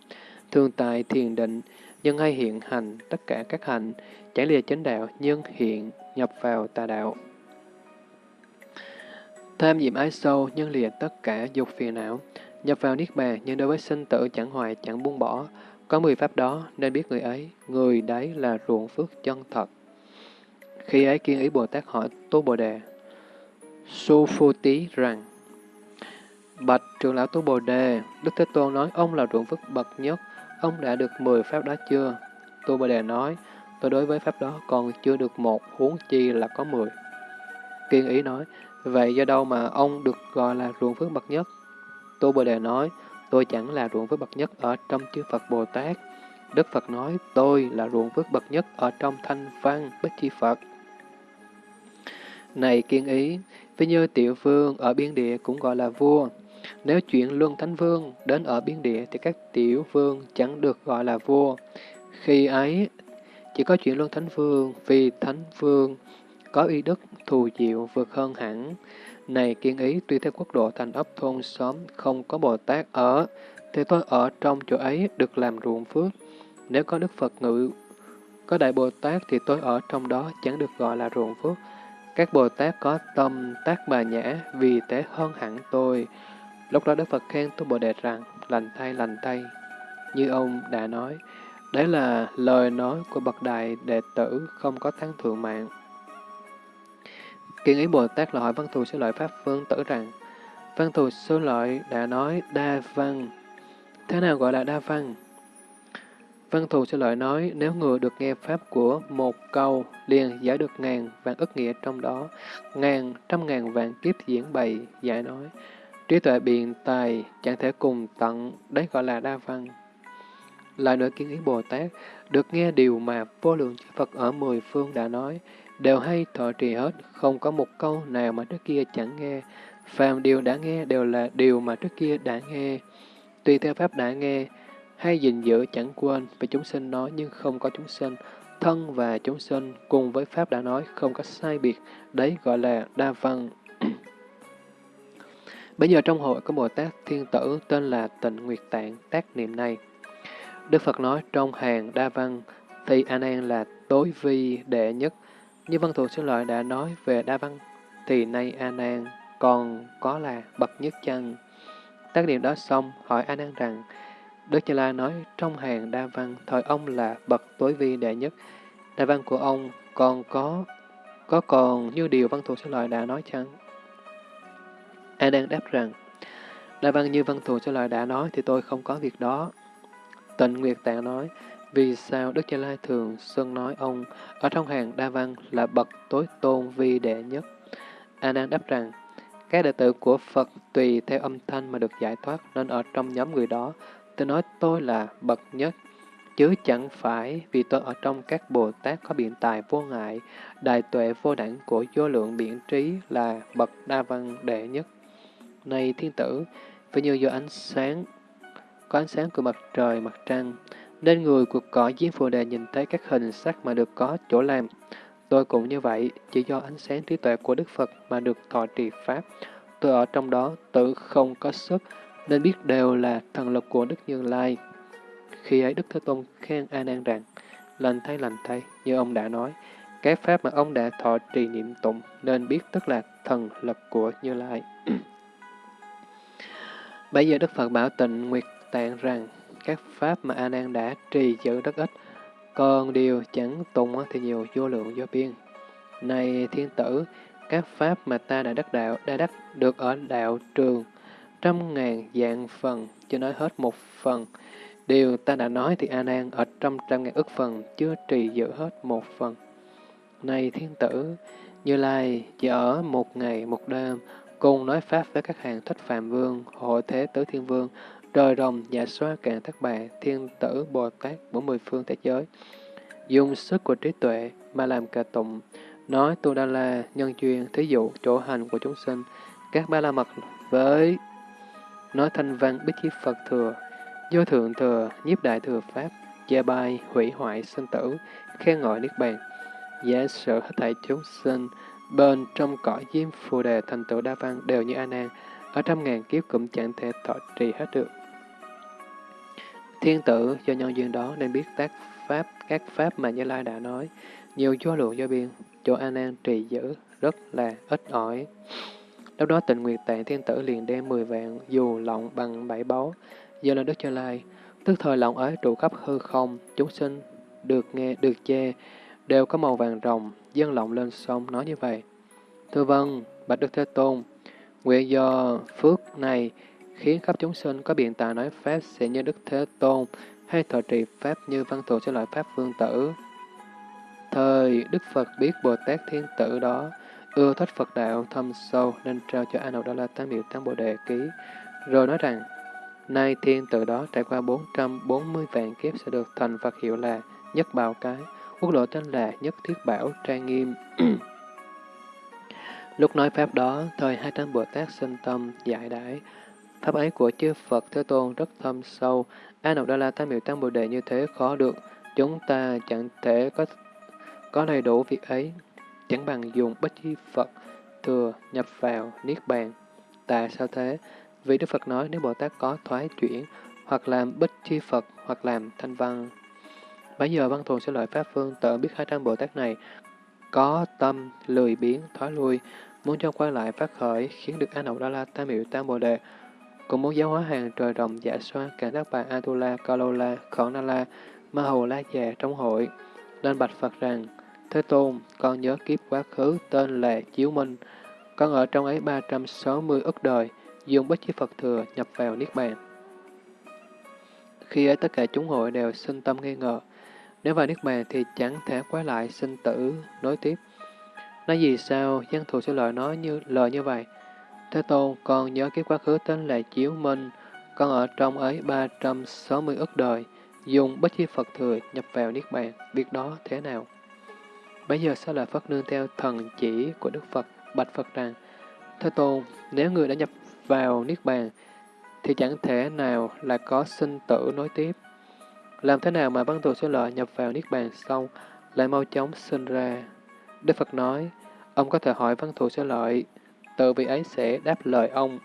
Thường tài thiền định, nhưng hay hiện hành tất cả các hành, chẳng lìa chánh đạo, nhưng hiện nhập vào tà đạo. Tham nhiệm ái sâu, nhưng lìa tất cả dục phiền não, nhập vào niết bàn, nhưng đối với sinh tử chẳng hoài, chẳng buông bỏ. Có mười pháp đó, nên biết người ấy, người đấy là ruộng phước chân thật. Khi ấy kiên ý Bồ Tát hỏi Tô Bồ Đề, Su Phu Tí rằng, Bạch trưởng lão Tô Bồ Đề, Đức Thế Tôn nói ông là ruộng phước bậc nhất, ông đã được mười pháp đó chưa? Tô Bồ Đề nói, tôi đối với pháp đó còn chưa được một, huống chi là có mười. Kiên ý nói, vậy do đâu mà ông được gọi là ruộng phước bậc nhất? Tô Bồ Đề nói, tôi chẳng là ruộng phước bậc nhất ở trong chư Phật Bồ Tát. Đức Phật nói, tôi là ruộng phước bậc nhất ở trong thanh văn Bích Chi Phật. Này kiên ý, ví như tiểu vương ở biên địa cũng gọi là vua. Nếu chuyện luân thánh vương đến ở biên địa thì các tiểu vương chẳng được gọi là vua. Khi ấy, chỉ có chuyện luân thánh vương vì thánh vương có uy đức thù diệu vượt hơn hẳn. Này kiên ý, tuy theo quốc độ thành ấp thôn xóm không có Bồ Tát ở, thì tôi ở trong chỗ ấy được làm ruộng phước. Nếu có Đức Phật ngự, có Đại Bồ Tát thì tôi ở trong đó chẳng được gọi là ruộng phước. Các Bồ Tát có tâm tác bà nhã, vì thế hơn hẳn tôi. Lúc đó Đức Phật khen tôi Bồ Đề rằng, lành thay, lành thay. Như ông đã nói, đấy là lời nói của bậc đại đệ tử không có thắng thượng mạng. Kiên ý Bồ Tát là hỏi văn thù sư lợi Pháp Vương tử rằng, văn thù sư lợi đã nói đa văn. Thế nào gọi là đa văn? Văn thù sư lợi nói, nếu người được nghe Pháp của một câu, liền giải được ngàn vạn ức nghĩa trong đó, ngàn, trăm ngàn vạn kiếp diễn bày, giải nói. Trí tuệ biện tài chẳng thể cùng tận, đấy gọi là đa văn. Lại nữa kiến ý Bồ Tát, được nghe điều mà vô lượng chư Phật ở mười phương đã nói, đều hay thọ trì hết, không có một câu nào mà trước kia chẳng nghe. Phàm điều đã nghe đều là điều mà trước kia đã nghe. Tùy theo Pháp đã nghe, hay gìn giữ chẳng quên về chúng sinh nói nhưng không có chúng sinh, thân và chúng sinh cùng với Pháp đã nói không có sai biệt, đấy gọi là đa văn. [CLEARS THROAT] Bây giờ trong hội có Bồ Tát Thiên Tử tên là Tịnh Nguyệt Tạng tác niệm này. Đức Phật nói trong hàng đa văn thì A Nan là tối vi đệ nhất. Như văn thù sư lợi đã nói về đa văn thì nay A Nan còn có là bậc nhất chăng? Tác điểm đó xong hỏi A Nan rằng Đức Như Lai nói trong hàng đa văn thời ông là bậc tối vi đệ nhất. Đa văn của ông còn có có còn như điều văn thù sư lợi đã nói chăng? A Nan đáp rằng, Đa văn như văn thù sư lợi đã nói thì tôi không có việc đó. Tịnh Nguyệt Tạng nói, vì sao Đức Cha Lai thường xưng nói ông ở trong hàng đa văn là bậc tối tôn vi đệ nhất? A Nan đáp rằng, các đệ tử của Phật tùy theo âm thanh mà được giải thoát nên ở trong nhóm người đó, tôi nói tôi là bậc nhất, chứ chẳng phải vì tôi ở trong các Bồ Tát có biện tài vô ngại, đại tuệ vô đẳng của vô lượng biện trí là bậc đa văn đệ nhất. Này thiên tử, phải như do ánh sáng, có ánh sáng của mặt trời, mặt trăng, nên người cuộc cõi diêm phù đề nhìn thấy các hình sắc mà được có chỗ làm. Tôi cũng như vậy, chỉ do ánh sáng trí tuệ của Đức Phật mà được thọ trì Pháp. Tôi ở trong đó tự không có sức, nên biết đều là thần lực của Đức Như Lai. Khi ấy Đức Thế Tôn khen A Nan rằng, lành thay lành thay, như ông đã nói, cái Pháp mà ông đã thọ trì niệm tụng nên biết tức là thần lực của Như Lai. [CLEARS THROAT] Bây giờ Đức Phật bảo tịnh Nguyệt Tạng rằng các pháp mà A Nan đã trì giữ rất ít, còn điều chẳng tùng thì nhiều vô lượng vô biên. Này thiên tử, các pháp mà ta đã đắc đạo, đã đắc được ở đạo trường, trăm ngàn dạng phần, chưa nói hết một phần. Điều ta đã nói thì A Nan ở trăm trăm ngàn ức phần, chưa trì giữ hết một phần. Này thiên tử, Như Lai chỉ ở một ngày một đêm, cùng nói pháp với các hàng thích phạm vương, hội thế tứ thiên vương, trời rồng, dạ xoa cạn thất bại, thiên tử, Bồ Tát, bốn mười phương thế giới. Dùng sức của trí tuệ mà làm cả tụng, nói Tu Đa La, nhân duyên, thí dụ, chỗ hành của chúng sinh, các ba la mật với nói thanh văn bích chi Phật thừa, vô thượng thừa, nhiếp đại thừa Pháp, gia bai, hủy hoại, sinh tử, khen ngợi Niết Bàn, giả sử hết thảy chúng sinh, bên trong cõi diêm phù đề thành tựu đa văn đều như A Nan, ở trăm ngàn kiếp cũng chẳng thể thọ trì hết được. Thiên tử do nhân duyên đó nên biết tác pháp, các pháp mà Như Lai đã nói, nhiều vô lượng do biên, chỗ A Nan trì giữ rất là ít ỏi. Lúc đó tịnh Nguyệt Tạng Thiên Tử liền đem 10 vạn dù lọng bằng bảy báu, giờ là Đức Như Lai. Tức thời lọng ấy trụ khắp hư không, chúng sinh được nghe, được che, đều có màu vàng rồng, dân lọng lên sông nói như vậy. Thưa vâng, Bạch Đức Thế Tôn, nguyện do phước này khiến khắp chúng sinh có biện tài nói Pháp sẽ như Đức Thế Tôn, hay thọ trì Pháp như văn thù sẽ loại Pháp vương tử. Thời Đức Phật biết Bồ Tát Thiên Tử đó, ưa thích Phật đạo thâm sâu nên trao cho A Nậu Đa La Tam Biểu Tam Bồ Đề Ký, rồi nói rằng, nay thiên tử đó trải qua 440 vạn kiếp sẽ được thành Phật hiệu là Nhất Bảo Cái, quốc lộ tên là Nhất Thiết Bảo Trang Nghiêm. [CLEARS THROAT] Lúc nói Pháp đó, thời hai trăm Bồ Tát sinh tâm giải đãi, Pháp ấy của chư Phật Thế Tôn rất thâm sâu, A Nậu Đa La Tam Miệu Tam Bồ Đề như thế khó được, chúng ta chẳng thể có có đầy đủ việc ấy, chẳng bằng dùng bích chi Phật thừa nhập vào Niết Bàn. Tại sao thế? Vì Đức Phật nói nếu Bồ Tát có thoái chuyển, hoặc làm bích chi Phật, hoặc làm thanh văn. Bây giờ văn thù sẽ lợi Pháp Phương tự biết hai trăm Bồ Tát này có tâm lười biến, thoái lui, muốn cho quay lại phát khởi, khiến được A Nậu Đa La Tam Miệu Tam Bồ Đề, cùng muốn giáo hóa hàng trời rồng dạ xoa, cả các bà Atula, Kalola, Khổ Ma Hầu La Già trong hội, lên bạch Phật rằng, Thế Tôn, con nhớ kiếp quá khứ tên là Chiếu Minh. Con ở trong ấy 360 ức đời, dùng bất chi Phật thừa nhập vào Niết Bàn. Khi ấy tất cả chúng hội đều sinh tâm nghi ngờ. Nếu vào Niết Bàn thì chẳng thể quay lại sinh tử, nối tiếp. Nói gì sao, dân thù sẽ lời nói như lời như vậy. Thế Tôn, con nhớ kiếp quá khứ tên là Chiếu Minh. Con ở trong ấy 360 ức đời, dùng bất chi Phật thừa nhập vào Niết Bàn. Việc đó thế nào? Bây giờ sao là Phất nương theo thần chỉ của Đức Phật, bạch Phật rằng, Thế Tôn, nếu người đã nhập vào Niết Bàn, thì chẳng thể nào là có sinh tử nối tiếp. Làm thế nào mà văn tù số lợi nhập vào Niết Bàn xong, lại mau chóng sinh ra? Đức Phật nói, ông có thể hỏi văn thù số lợi, tự vị ấy sẽ đáp lời ông.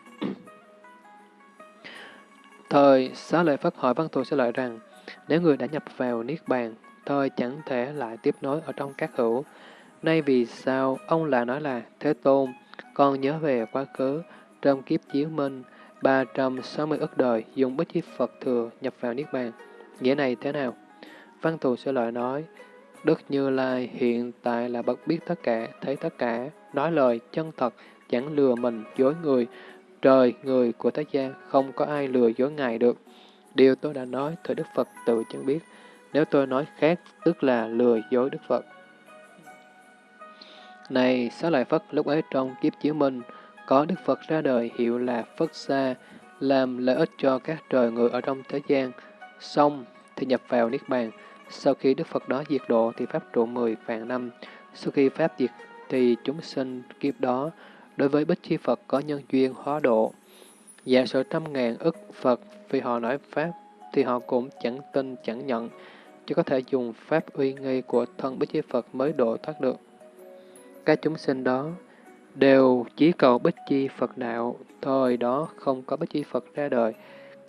Thời, xá lợi Phất hỏi văn thù số lợi rằng, nếu người đã nhập vào Niết Bàn, thời chẳng thể lại tiếp nối ở trong các hữu. Nay vì sao ông lại nói là Thế Tôn, con nhớ về quá khứ, trong kiếp chiếu minh, 360 ức đời, dùng bích chi Phật thừa nhập vào Niết Bàn. Nghĩa này thế nào? Văn thù sẽ lợi nói, Đức Như Lai hiện tại là bậc biết tất cả, thấy tất cả, nói lời chân thật, chẳng lừa mình, dối người. Trời, người của thế gian, không có ai lừa dối Ngài được. Điều tôi đã nói, thời Đức Phật tự chẳng biết. Nếu tôi nói khác, tức là lừa dối Đức Phật. Này, Xá Lợi Phất lúc ấy trong kiếp chiếu minh, có Đức Phật ra đời hiệu là Phất Sa, làm lợi ích cho các trời người ở trong thế gian, xong thì nhập vào Niết Bàn. Sau khi Đức Phật đó diệt độ thì Pháp trụ 10 vạn năm. Sau khi Pháp diệt thì chúng sinh kiếp đó, đối với Bích Chi Phật có nhân duyên hóa độ. Giả sử trăm ngàn ức Phật vì họ nói Pháp thì họ cũng chẳng tin chẳng nhận, chỉ có thể dùng pháp uy nghi của thân Bích Chi Phật mới độ thoát được. Các chúng sinh đó đều chỉ cầu Bích Chi Phật đạo, thời đó không có Bích Chi Phật ra đời,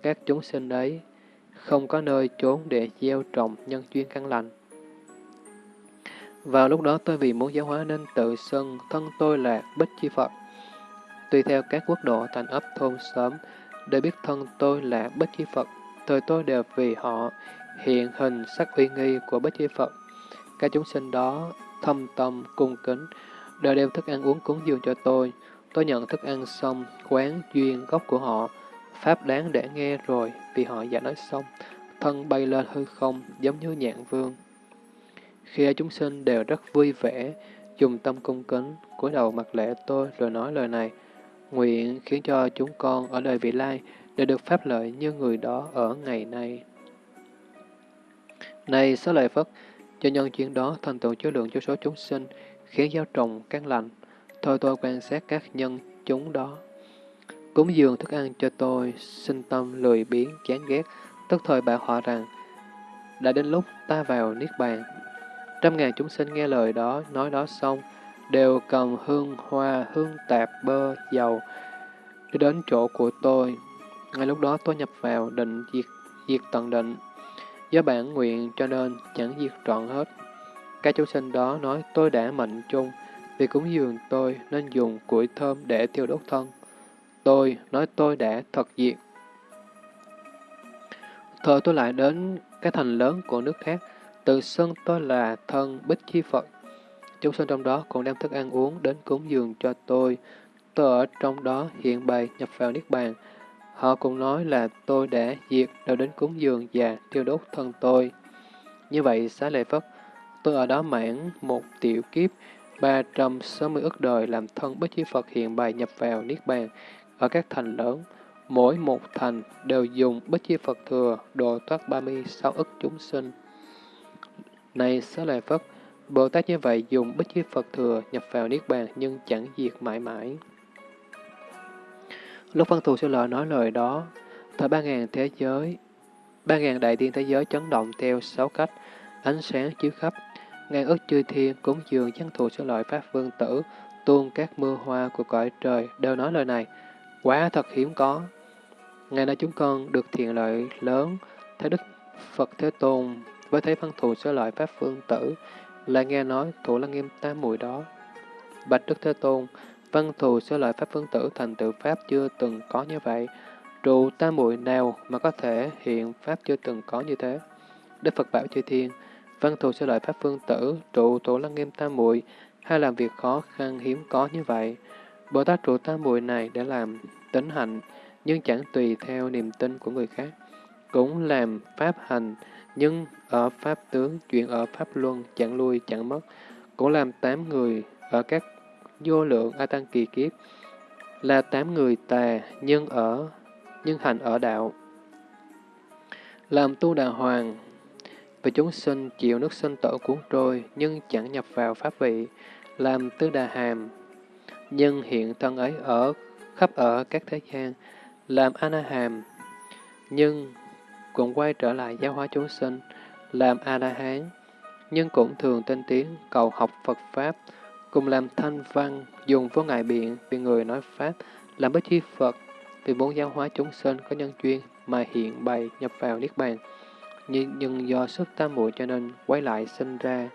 các chúng sinh ấy không có nơi trốn để gieo trồng nhân duyên căn lành. Vào lúc đó tôi vì muốn giáo hóa nên tự xưng thân tôi là Bích Chi Phật. Tùy theo các quốc độ thành ấp thôn xóm, để biết thân tôi là Bích Chi Phật, thời tôi đều vì họ hiện hình sắc uy nghi của Bích Chi Phật. Các chúng sinh đó thâm tâm, cung kính, đều đem thức ăn uống cúng dường cho tôi. Tôi nhận thức ăn xong, quán duyên gốc của họ, pháp đáng để nghe rồi, vì họ giả nói xong, thân bay lên hư không, giống như nhạn vương. Khi chúng sinh đều rất vui vẻ, dùng tâm cung kính, cúi đầu mặt lễ tôi rồi nói lời này, nguyện khiến cho chúng con ở đời vị lai để được pháp lợi như người đó ở ngày nay. Này, xá lợi Phất, cho nhân chuyện đó thành tựu chứa lượng cho số chúng sinh, khiến giáo trùng cắn lành Thôi tôi quan sát các nhân chúng đó. Cúng dường thức ăn cho tôi, sinh tâm lười biếng, chán ghét, tức thời bảo họ rằng, đã đến lúc ta vào Niết Bàn. Trăm ngàn chúng sinh nghe lời đó, nói đó xong, đều cầm hương hoa, hương tạp, bơ, dầu, đi đến chỗ của tôi. Ngay lúc đó tôi nhập vào định diệt, diệt tận định. Do bản nguyện cho nên chẳng diệt trọn hết. Các chúng sinh đó nói tôi đã mệnh chung, vì cúng dường tôi nên dùng củi thơm để tiêu đốt thân. Tôi nói tôi đã thật diệt. Thời tôi lại đến cái thành lớn của nước khác, tự xưng tôi là thân Bích Chi Phật. Chúng sinh trong đó còn đem thức ăn uống đến cúng dường cho tôi. Tôi ở trong đó hiện bày nhập vào Niết Bàn. Họ cũng nói là tôi đã diệt đều đến cúng dường và tiêu đốt thân tôi. Như vậy, xá lệ Phất, tôi ở đó mãn một tiểu kiếp, 360 ức đời làm thân Bích Chi Phật hiện bày nhập vào Niết Bàn ở các thành lớn. Mỗi một thành đều dùng Bích Chi Phật thừa độ thoát 36 ức chúng sinh. Này xá Lợi Phất, Bồ Tát như vậy dùng Bích Chi Phật thừa nhập vào Niết Bàn nhưng chẳng diệt mãi mãi. Lúc văn thù sư lợi nói lời đó, thời ba ngàn thế giới, ba ngàn đại tiên thế giới chấn động theo sáu cách, ánh sáng chiếu khắp, ngàn ức chư thiên cúng dường văn thù sư lợi Pháp Vương Tử, tuôn các mưa hoa của cõi trời đều nói lời này, quá thật hiếm có. Ngày nay chúng con được thiện lợi lớn, thấy Đức Phật Thế Tôn với thấy văn thù sư loại Pháp phương Tử, lại nghe nói thủ lăng nghiêm tam mùi đó. Bạch Đức Thế Tôn, văn thù sẽ lợi Pháp phương Tử thành tựu Pháp chưa từng có như vậy. Trụ tam muội nào mà có thể hiện Pháp chưa từng có như thế? Đức Phật bảo chư thiên, văn thù sẽ lợi Pháp phương Tử, trụ thủ lăng nghiêm tam muội hay làm việc khó khăn hiếm có như vậy. Bồ Tát trụ tam muội này để làm tính hạnh, nhưng chẳng tùy theo niềm tin của người khác. Cũng làm pháp hành, nhưng ở pháp tướng, chuyện ở pháp luân, chẳng lui chẳng mất. Cũng làm tám người ở các vô lượng A Tăng kỳ kiếp, là tám người tà, nhưng ở nhưng hành ở đạo. Làm tu đà hoàng, vì chúng sinh chịu nước sinh tử cuốn trôi, nhưng chẳng nhập vào pháp vị, làm tư đà hàm, nhưng hiện thân ấy ở khắp ở các thế gian, làm Anaham, nhưng cũng quay trở lại giáo hóa chúng sinh, làm A-la-hán, nhưng cũng thường tinh tiến cầu học Phật Pháp, cùng làm thanh văn, dùng vô ngại biện vì người nói Pháp, làm bất chi Phật, vì muốn giáo hóa chúng sinh có nhân duyên mà hiện bày nhập vào Niết Bàn. Nhưng, nhưng do sức tam muội cho nên quay lại sinh ra.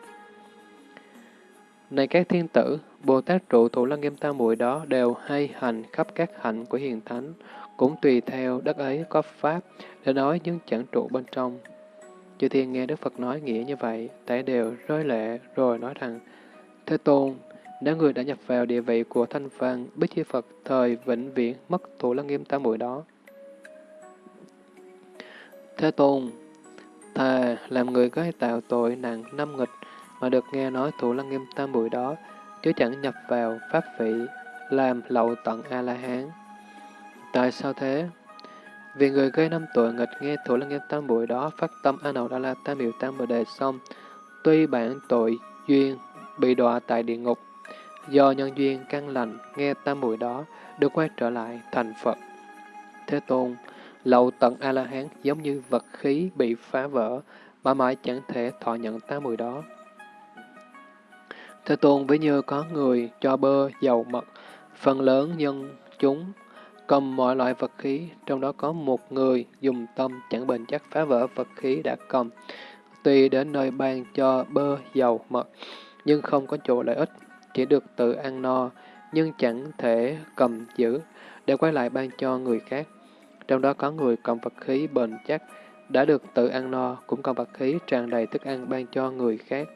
Này các thiên tử, Bồ Tát trụ thủ lăng nghiêm tam muội đó đều hay hành khắp các hạnh của hiền thánh, cũng tùy theo đất ấy có pháp để nói nhưng chẳng trụ bên trong. Chư thiên nghe Đức Phật nói nghĩa như vậy, tại đều rơi lệ rồi nói rằng, Thế Tôn, nếu người đã nhập vào địa vị của thanh văn, biết chư Phật thời vĩnh viễn mất thủ lăng nghiêm tam muội đó. Thế Tôn, thà làm người có tạo tội nặng năm nghịch mà được nghe nói thủ lăng nghiêm tam muội đó, chứ chẳng nhập vào pháp vị, làm lậu tận A-la-hán. Tại sao thế? Vì người gây năm tội nghịch nghe thủ lăng nghiêm tam bụi đó phát tâm A Nậu Đa La Tam Miệu Tam Bồ Đề xong, tuy bản tội duyên bị đọa tại địa ngục, do nhân duyên căn lành nghe tam bụi đó được quay trở lại thành Phật. Thế Tôn, lậu tận A-la-hán giống như vật khí bị phá vỡ, mà mãi chẳng thể thọ nhận tam bụi đó. Thế Tôn với như có người cho bơ, dầu mật, phần lớn nhân chúng cầm mọi loại vật khí, trong đó có một người dùng tâm chẳng bền chắc phá vỡ vật khí đã cầm, tùy đến nơi ban cho bơ, dầu, mật, nhưng không có chỗ lợi ích, chỉ được tự ăn no, nhưng chẳng thể cầm giữ, để quay lại ban cho người khác. Trong đó có người cầm vật khí bền chắc, đã được tự ăn no, cũng cầm vật khí tràn đầy thức ăn ban cho người khác.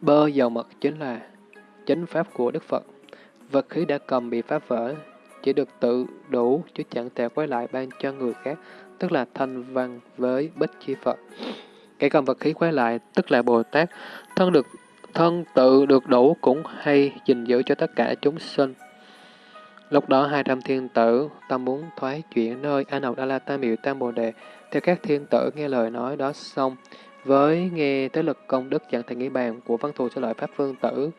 Bơ dầu mật chính là chính pháp của Đức Phật. Vật khí đã cầm bị phá vỡ, chỉ được tự đủ chứ chẳng thể quay lại ban cho người khác, tức là thanh văn với bích chi Phật. Kẻ cầm vật khí quay lại, tức là Bồ Tát, thân được thân tự được đủ cũng hay gìn giữ cho tất cả chúng sinh. Lúc đó hai trăm thiên tử tâm muốn thoái chuyển nơi A Nậu Đa La Tam Miệu Tam Bồ Đề, theo các thiên tử nghe lời nói đó xong, với nghe tới lực công đức chẳng thể nghĩ bàn của văn thù cho lợi Pháp Vương Tử,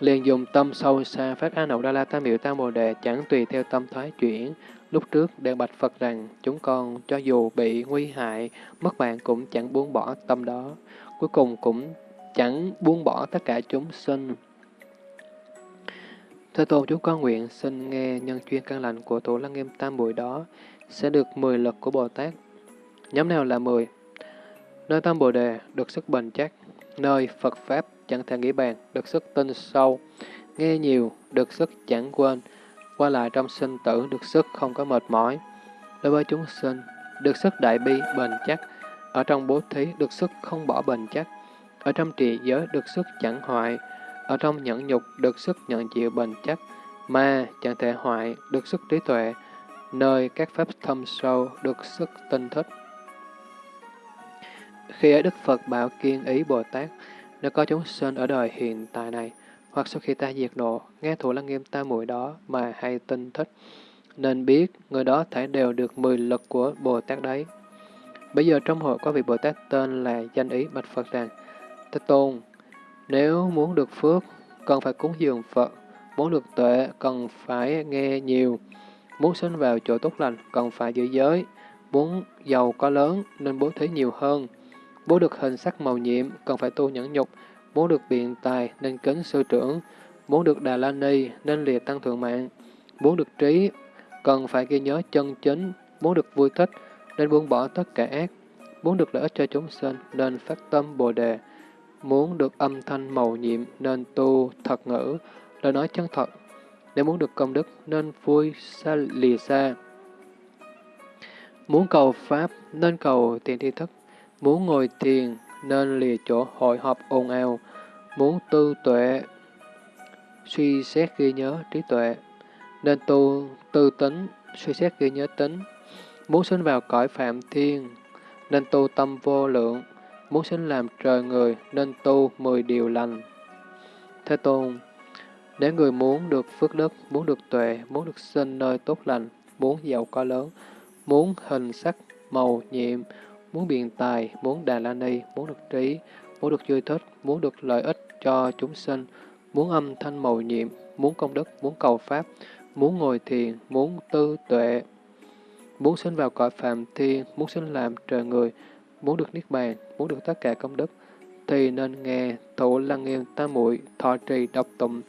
liền dùng tâm sâu xa phát A Nậu Đa La Tam Miệu Tam Bồ Đề chẳng tùy theo tâm thoái chuyển. Lúc trước đều bạch Phật rằng chúng con cho dù bị nguy hại, mất mạng cũng chẳng buông bỏ tâm đó. Cuối cùng cũng chẳng buông bỏ tất cả chúng sinh. Thế Tôn chúng con nguyện xin nghe nhân chuyên căn lành của Tổ Lăng Nghiêm Tam Bụi đó sẽ được 10 lực của Bồ Tát. Nhóm nào là 10? Nơi Tam Bồ Đề được sức bền chắc, nơi Phật Pháp chẳng thể nghĩ bàn, được sức tinh sâu, nghe nhiều, được sức chẳng quên, qua lại trong sinh tử được sức không có mệt mỏi. Đối với chúng sinh, được sức đại bi bền chắc, ở trong bố thí được sức không bỏ bền chắc, ở trong trì giới được sức chẳng hoại, ở trong nhẫn nhục được sức nhận chịu bền chắc, mà chẳng thể hoại được sức trí tuệ, nơi các pháp thâm sâu được sức tinh thích. Khi ấy Đức Phật bảo kiên ý Bồ Tát, nếu có chúng sinh ở đời hiện tại này, hoặc sau khi ta diệt độ, nghe thủ lăng nghiêm ta mùi đó mà hay tin thích, nên biết người đó thể đều được mười lực của Bồ Tát đấy. Bây giờ trong hội có vị Bồ Tát tên là danh ý bạch Phật rằng, Thế Tôn, nếu muốn được phước, cần phải cúng dường Phật, muốn được tuệ, cần phải nghe nhiều, muốn sinh vào chỗ tốt lành, cần phải giữ giới, muốn giàu có lớn nên bố thí nhiều hơn, muốn được hình sắc màu nhiệm, cần phải tu nhẫn nhục, muốn được biện tài nên kính sư trưởng, muốn được Đà La Ni nên liệt tăng thượng mạng, muốn được trí, cần phải ghi nhớ chân chính, muốn được vui thích nên buông bỏ tất cả ác, muốn được lợi ích cho chúng sinh nên phát tâm Bồ đề, muốn được âm thanh màu nhiệm nên tu thật ngữ, lời nói chân thật, nếu muốn được công đức nên vui xa lìa xa. Muốn cầu Pháp nên cầu tiền thi thức, muốn ngồi thiền nên lìa chỗ hội họp ồn ào, muốn tư tuệ, suy xét ghi nhớ trí tuệ, nên tu tư tính, suy xét ghi nhớ tính, muốn sinh vào cõi phạm thiên, nên tu tâm vô lượng, muốn sinh làm trời người, nên tu mười điều lành. Thế Tôn, nếu người muốn được phước đức, muốn được tuệ, muốn được sinh nơi tốt lành, muốn giàu có lớn, muốn hình sắc, màu, nhiệm, muốn biện tài, muốn đà la ni, muốn được trí, muốn được vui thích, muốn được lợi ích cho chúng sinh, muốn âm thanh màu nhiệm, muốn công đức, muốn cầu pháp, muốn ngồi thiền, muốn tư tuệ, muốn sinh vào cõi phạm thiên, muốn sinh làm trời người, muốn được niết bàn, muốn được tất cả công đức, thì nên nghe thủ lăng nghiêm tam muội thọ trì đọc tụng,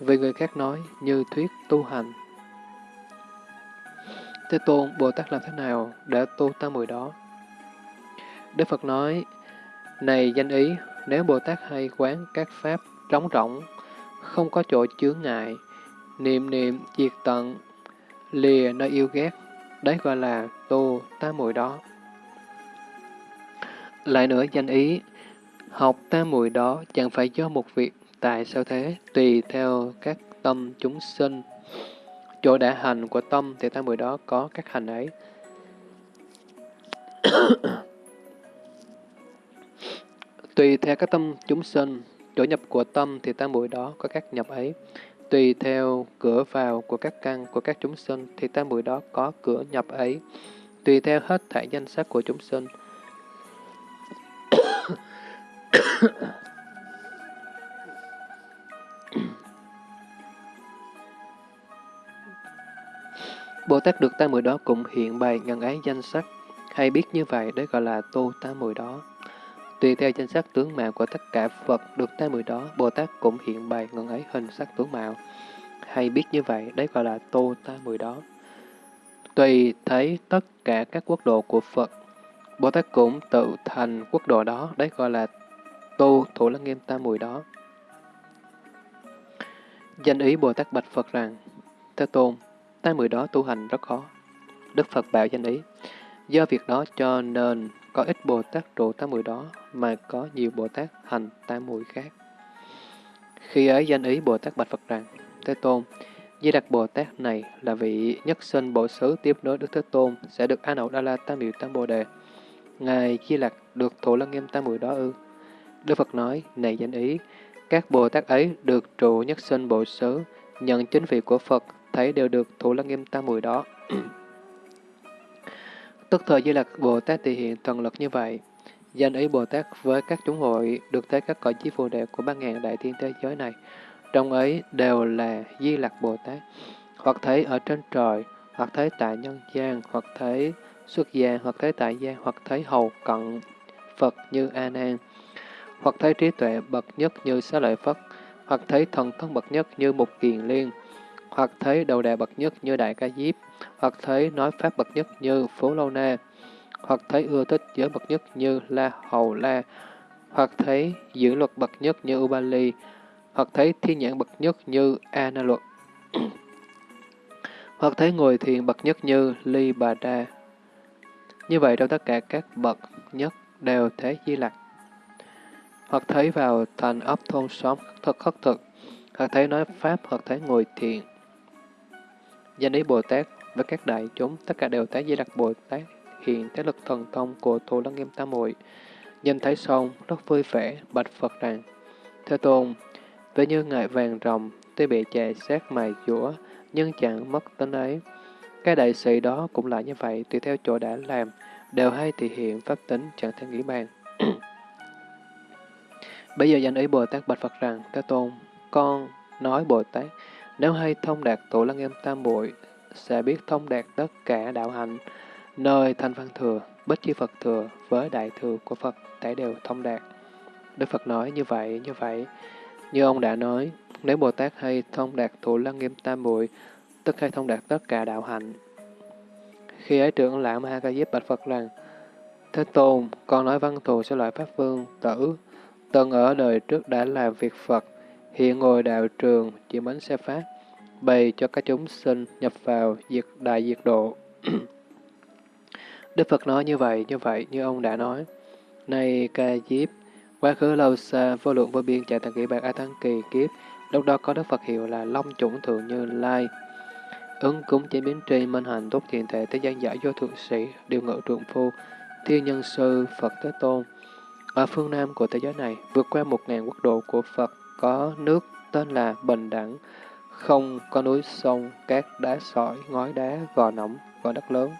vì người khác nói như thuyết tu hành. Thế Tôn, Bồ Tát làm thế nào để tu tam muội đó? Đức Phật nói, này danh ý, nếu Bồ Tát hay quán các pháp trống rỗng, không có chỗ chướng ngại, niệm niệm diệt tận, lìa nơi yêu ghét, đấy gọi là tu tam muội đó. Lại nữa danh ý, học tam muội đó chẳng phải do một việc, tại sao thế, tùy theo các tâm chúng sinh. Chỗ đã hành của tâm thì tam muội đó có các hành ấy. Tùy theo các tâm chúng sinh, chỗ nhập của tâm thì tam muội đó có các nhập ấy. Tùy theo cửa vào của các căn của các chúng sinh thì tam muội đó có cửa nhập ấy. Tùy theo hết thảy danh sắc của chúng sinh. Bồ Tát được tam muội đó cũng hiện bày ngần ấy danh sắc, hay biết như vậy đấy gọi là tu tam muội đó. Tùy theo danh sắc tướng mạo của tất cả Phật được tam mười đó, Bồ Tát cũng hiện bày ngần ấy hình sắc tướng mạo. Hay biết như vậy, đấy gọi là tô ta mười đó. Tùy thấy tất cả các quốc độ của Phật, Bồ Tát cũng tự thành quốc độ đó, đấy gọi là tu thủ lăng nghiêm tam mười đó. Danh ý Bồ Tát bạch Phật rằng, Thế Tôn, tam mười đó tu hành rất khó. Đức Phật bảo danh ý, do việc đó cho nên có ít Bồ Tát trụ tam muội đó, mà có nhiều Bồ Tát hành tam muội khác. Khi ấy danh ý Bồ Tát bạch Phật rằng, Thế Tôn, Di Đặc Bồ Tát này là vị nhất sinh bộ xứ tiếp nối Đức Thế Tôn, sẽ được A Nậu Đa La Tam biểu Tam Bồ Đề. Ngài Di Lặc được Thủ lăng nghiêm tam muội đó ư? Đức Phật nói, này danh ý, các Bồ Tát ấy được trụ nhất sinh bộ xứ, nhận chính vị của Phật, thấy đều được thủ lăng nghiêm tam muội đó. [CLEARS THROAT] Tức thời Di Lặc Bồ Tát thể hiện thần lực như vậy. Danh ý Bồ Tát với các chúng hội được thấy các cõi chí phù đệ của ba ngàn đại thiên thế giới này. Trong ấy đều là Di Lặc Bồ Tát, hoặc thấy ở trên trời, hoặc thấy tại nhân gian, hoặc thấy xuất gia, hoặc thấy tại gia, hoặc thấy hầu cận Phật như A Nan, hoặc thấy trí tuệ bậc nhất như Xá Lợi Phất, hoặc thấy thần thông bậc nhất như Mục Kiền Liên, hoặc thấy đầu đà bậc nhất như Đại Ca Diếp, hoặc thấy nói pháp bậc nhất như phố Lâu Na, hoặc thấy ưa thích giới bậc nhất như La Hầu La, hoặc thấy giữ luật bậc nhất như Ubali, hoặc thấy thiên nhãn bậc nhất như Ana luật, [CLEARS THROAT] hoặc thấy ngồi thiền bậc nhất như Ly Bà Đa. Như vậy trong tất cả các bậc nhất đều thế di lặc. Hoặc thấy vào thành ấp thôn xóm thật khất thực, hoặc thấy nói Pháp, hoặc thấy ngồi thiền. Danh ý Bồ Tát với các đại chúng, tất cả đều tái di lặc Bồ Tát hiện thế lực thần thông của Thù Lăng Nghiêm Tam Muội Nhìn thấy xong, rất vui vẻ, bạch Phật rằng, Thế Tôn, về như ngài vàng rồng, tuy bị chè xét mài dũa, nhưng chẳng mất tính ấy. Cái đại sĩ đó cũng là như vậy, tùy theo chỗ đã làm, đều hay thể hiện pháp tính chẳng thể nghĩ bàn. [CLEARS THROAT] Bây giờ danh ý Bồ Tát bạch Phật rằng, Thế Tôn, con nói Bồ Tát, nếu hay thông đạt tổ lăng em tam bội, sẽ biết thông đạt tất cả đạo hạnh, nơi thanh văn thừa, bích chi Phật thừa với đại thừa của Phật thể đều thông đạt. Đức Phật nói như vậy, như vậy, như ông đã nói, nếu Bồ Tát hay thông đạt thủ lăng nghiêm tam muội tức hay thông đạt tất cả đạo hạnh. Khi ấy trưởng lão Ma Ca Diếp bạch Phật rằng, Thế Tôn, con nói văn thù sẽ loại Pháp Vương, tử, từng ở đời trước đã làm việc Phật, hiện ngồi đạo trường, chỉ bánh xe Pháp, bày cho các chúng sinh nhập vào diệt đại diệt độ. [CLEARS THROAT] Đức Phật nói như vậy, như vậy, như ông đã nói. Này Ca Diếp, quá khứ lâu xa, vô lượng vô biên chạy thành kỷ bạc A thắng Kỳ kiếp, lúc đó có Đức Phật hiệu là Long Chủng Thượng Như Lai. Ứng cúng chế biến tri minh hành tốt thiện thể thế gian giả vô thượng sĩ, điều ngự trượng phu, thiên nhân sư, Phật Thế Tôn. Ở phương Nam của thế giới này, vượt qua một ngàn quốc độ của Phật, có nước tên là Bình Đẳng, không có núi sông, cát đá sỏi, ngói đá, gò nóng, gò đất lớn.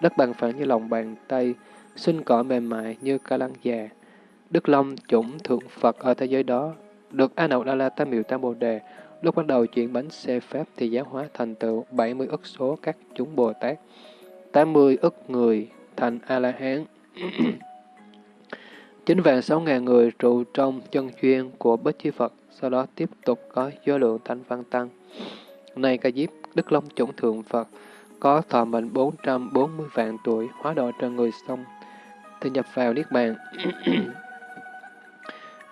Đất bằng phẳng như lòng bàn tay, sinh cỏ mềm mại như ca lăng già. Đức Long chủng thượng Phật ở thế giới đó, được A Nậu Đa La Tam Miệu Tam Bồ Đề, lúc bắt đầu chuyển bánh xe Pháp thì giáo hóa thành tựu 70 ức số các chúng Bồ Tát, 80 ức người thành A-la-hán. Chính [CLEARS THROAT] vạn 6 ngàn người trụ trong chân chuyên của Bích Chi Phật, sau đó tiếp tục có do lượng thanh văn tăng. Này ca diếp, Đức Long chủng thượng Phật, có thọ mệnh 440 vạn tuổi, hóa độ trên người xong, thì nhập vào Niết Bàn. [COUGHS]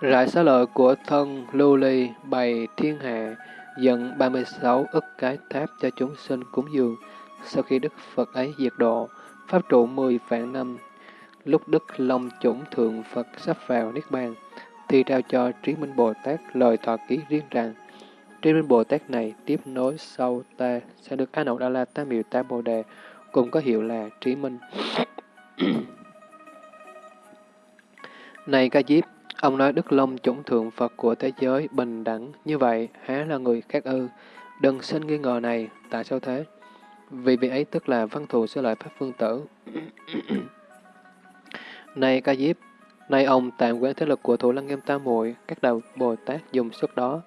Rải xá lợi của thân lưu ly bày thiên hạ, dẫn 36 ức cái tháp cho chúng sinh cúng dường. Sau khi Đức Phật ấy diệt độ, Pháp trụ 10 vạn năm, lúc Đức Long chủng thượng Phật sắp vào Niết Bàn, thì trao cho Trí Minh Bồ Tát lời thọ ký riêng rằng, Trí Minh Bồ Tát này tiếp nối sau ta sẽ được A Nậu Đa La Tam Miệu Tam Bồ Đề, cùng có hiệu là Trí Minh. này ca diếp, ông nói Đức Long chủng thượng Phật của thế giới bình đẳng như vậy, há là người khác ư? Đừng sinh nghi ngờ này, tại sao thế? Vì vị ấy tức là văn thù sơ lợi Pháp Phương Tử. [COUGHS] này ca diếp, nay ông tạm quán thế lực của Thủ Lăng Nghiêm Tam Muội các đạo Bồ Tát dùng sức đó,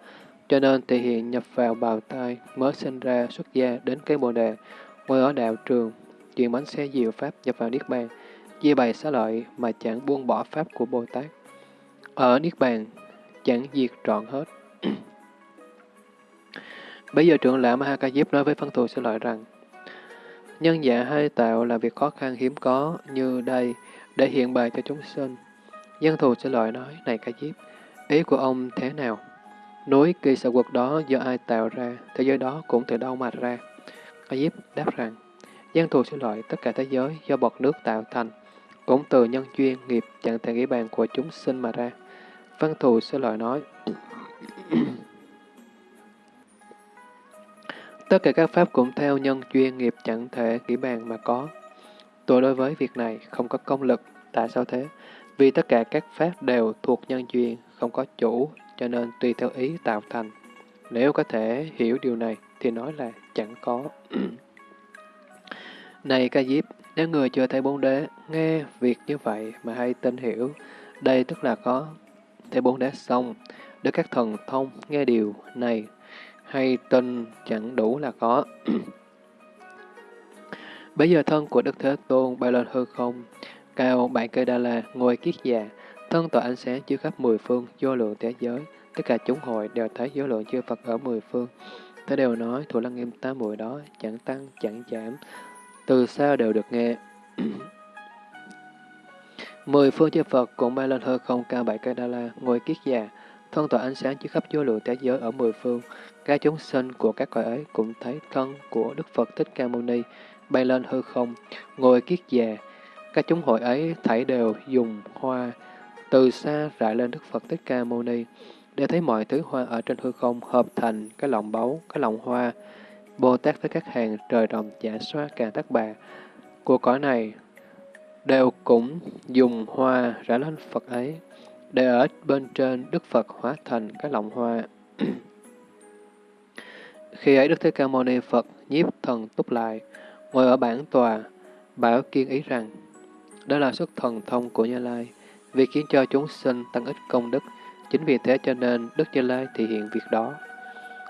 cho nên thể hiện nhập vào bào tai, mới sinh ra xuất gia đến cây bồ đề, ngồi ở đạo trường, chuyển bánh xe diệu Pháp nhập vào Niết Bàn, chia bày xá lợi mà chẳng buông bỏ Pháp của Bồ Tát. Ở Niết Bàn, chẳng diệt trọn hết. [CLEARS THROAT] Bây giờ trưởng lão Maha nói với phân thù xá lợi rằng, Nhân giả hay tạo là việc khó khăn hiếm có như đây để hiện bày cho chúng sinh. Dân thù sẽ lời nói, này Ca Diếp, ý của ông thế nào? Núi kỳ sở quật đó do ai tạo ra, thế giới đó cũng từ đâu mà ra? Ca Diếp đáp rằng, dân thù sẽ lời tất cả thế giới do bọt nước tạo thành, cũng từ nhân duyên nghiệp chẳng thể nghĩ bàn của chúng sinh mà ra. Văn thù sẽ lời nói, [CLEARS THROAT] Tất cả các pháp cũng theo nhân duyên nghiệp chẳng thể nghĩ bàn mà có. Tôi đối với việc này không có công lực. Tại sao thế? Vì tất cả các pháp đều thuộc nhân duyên, không có chủ, cho nên tùy theo ý tạo thành. Nếu có thể hiểu điều này, thì nói là chẳng có. [CLEARS THROAT] này ca diếp, Nếu người chưa thấy bốn đế, nghe việc như vậy mà hay tin hiểu, đây tức là có thấy bốn đế xong, để các thần thông nghe điều này, hay tin chẳng đủ là có. [CLEARS THROAT] Bây giờ thân của Đức Thế Tôn bay lên hư không, cao bảy cây đa la, ngồi kiết già, thân tỏa ánh sáng chiếu khắp mười phương, vô lượng thế giới. Tất cả chúng hội đều thấy vô lượng chư Phật ở mười phương. Thế đều nói, thủ lăng nghiêm tám mùi đó, chẳng tăng, chẳng giảm, từ xa đều được nghe. [CLEARS THROAT] Mười phương chư Phật cũng bay lên hư không cao bảy cây đa la, ngồi kiết già, thân tỏa ánh sáng chiếu khắp vô lượng thế giới ở mười phương. Các chúng sinh của các cõi ấy cũng thấy thân của Đức Phật Thích Ca Mâu Ni bay lên hư không, ngồi kiết già. Các chúng hội ấy thảy đều dùng hoa từ xa rải lên Đức Phật Thích Ca Mâu Ni, để thấy mọi thứ hoa ở trên hư không hợp thành cái lòng báu, cái lòng hoa. Bồ Tát với các hàng trời rộng giả xoa càng tắc bà của cõi này đều cũng dùng hoa rải lên Phật ấy, để ở bên trên Đức Phật hóa thành cái lòng hoa. [CLEARS THROAT] Khi ấy Đức Thế Ca Mâu Ni Phật nhiếp thần túc lại, ngồi ở bản tòa, bảo kiên ý rằng, đó là xuất thần thông của Như Lai, vì khiến cho chúng sinh tăng ít công đức, chính vì thế cho nên Đức Như Lai thể hiện việc đó.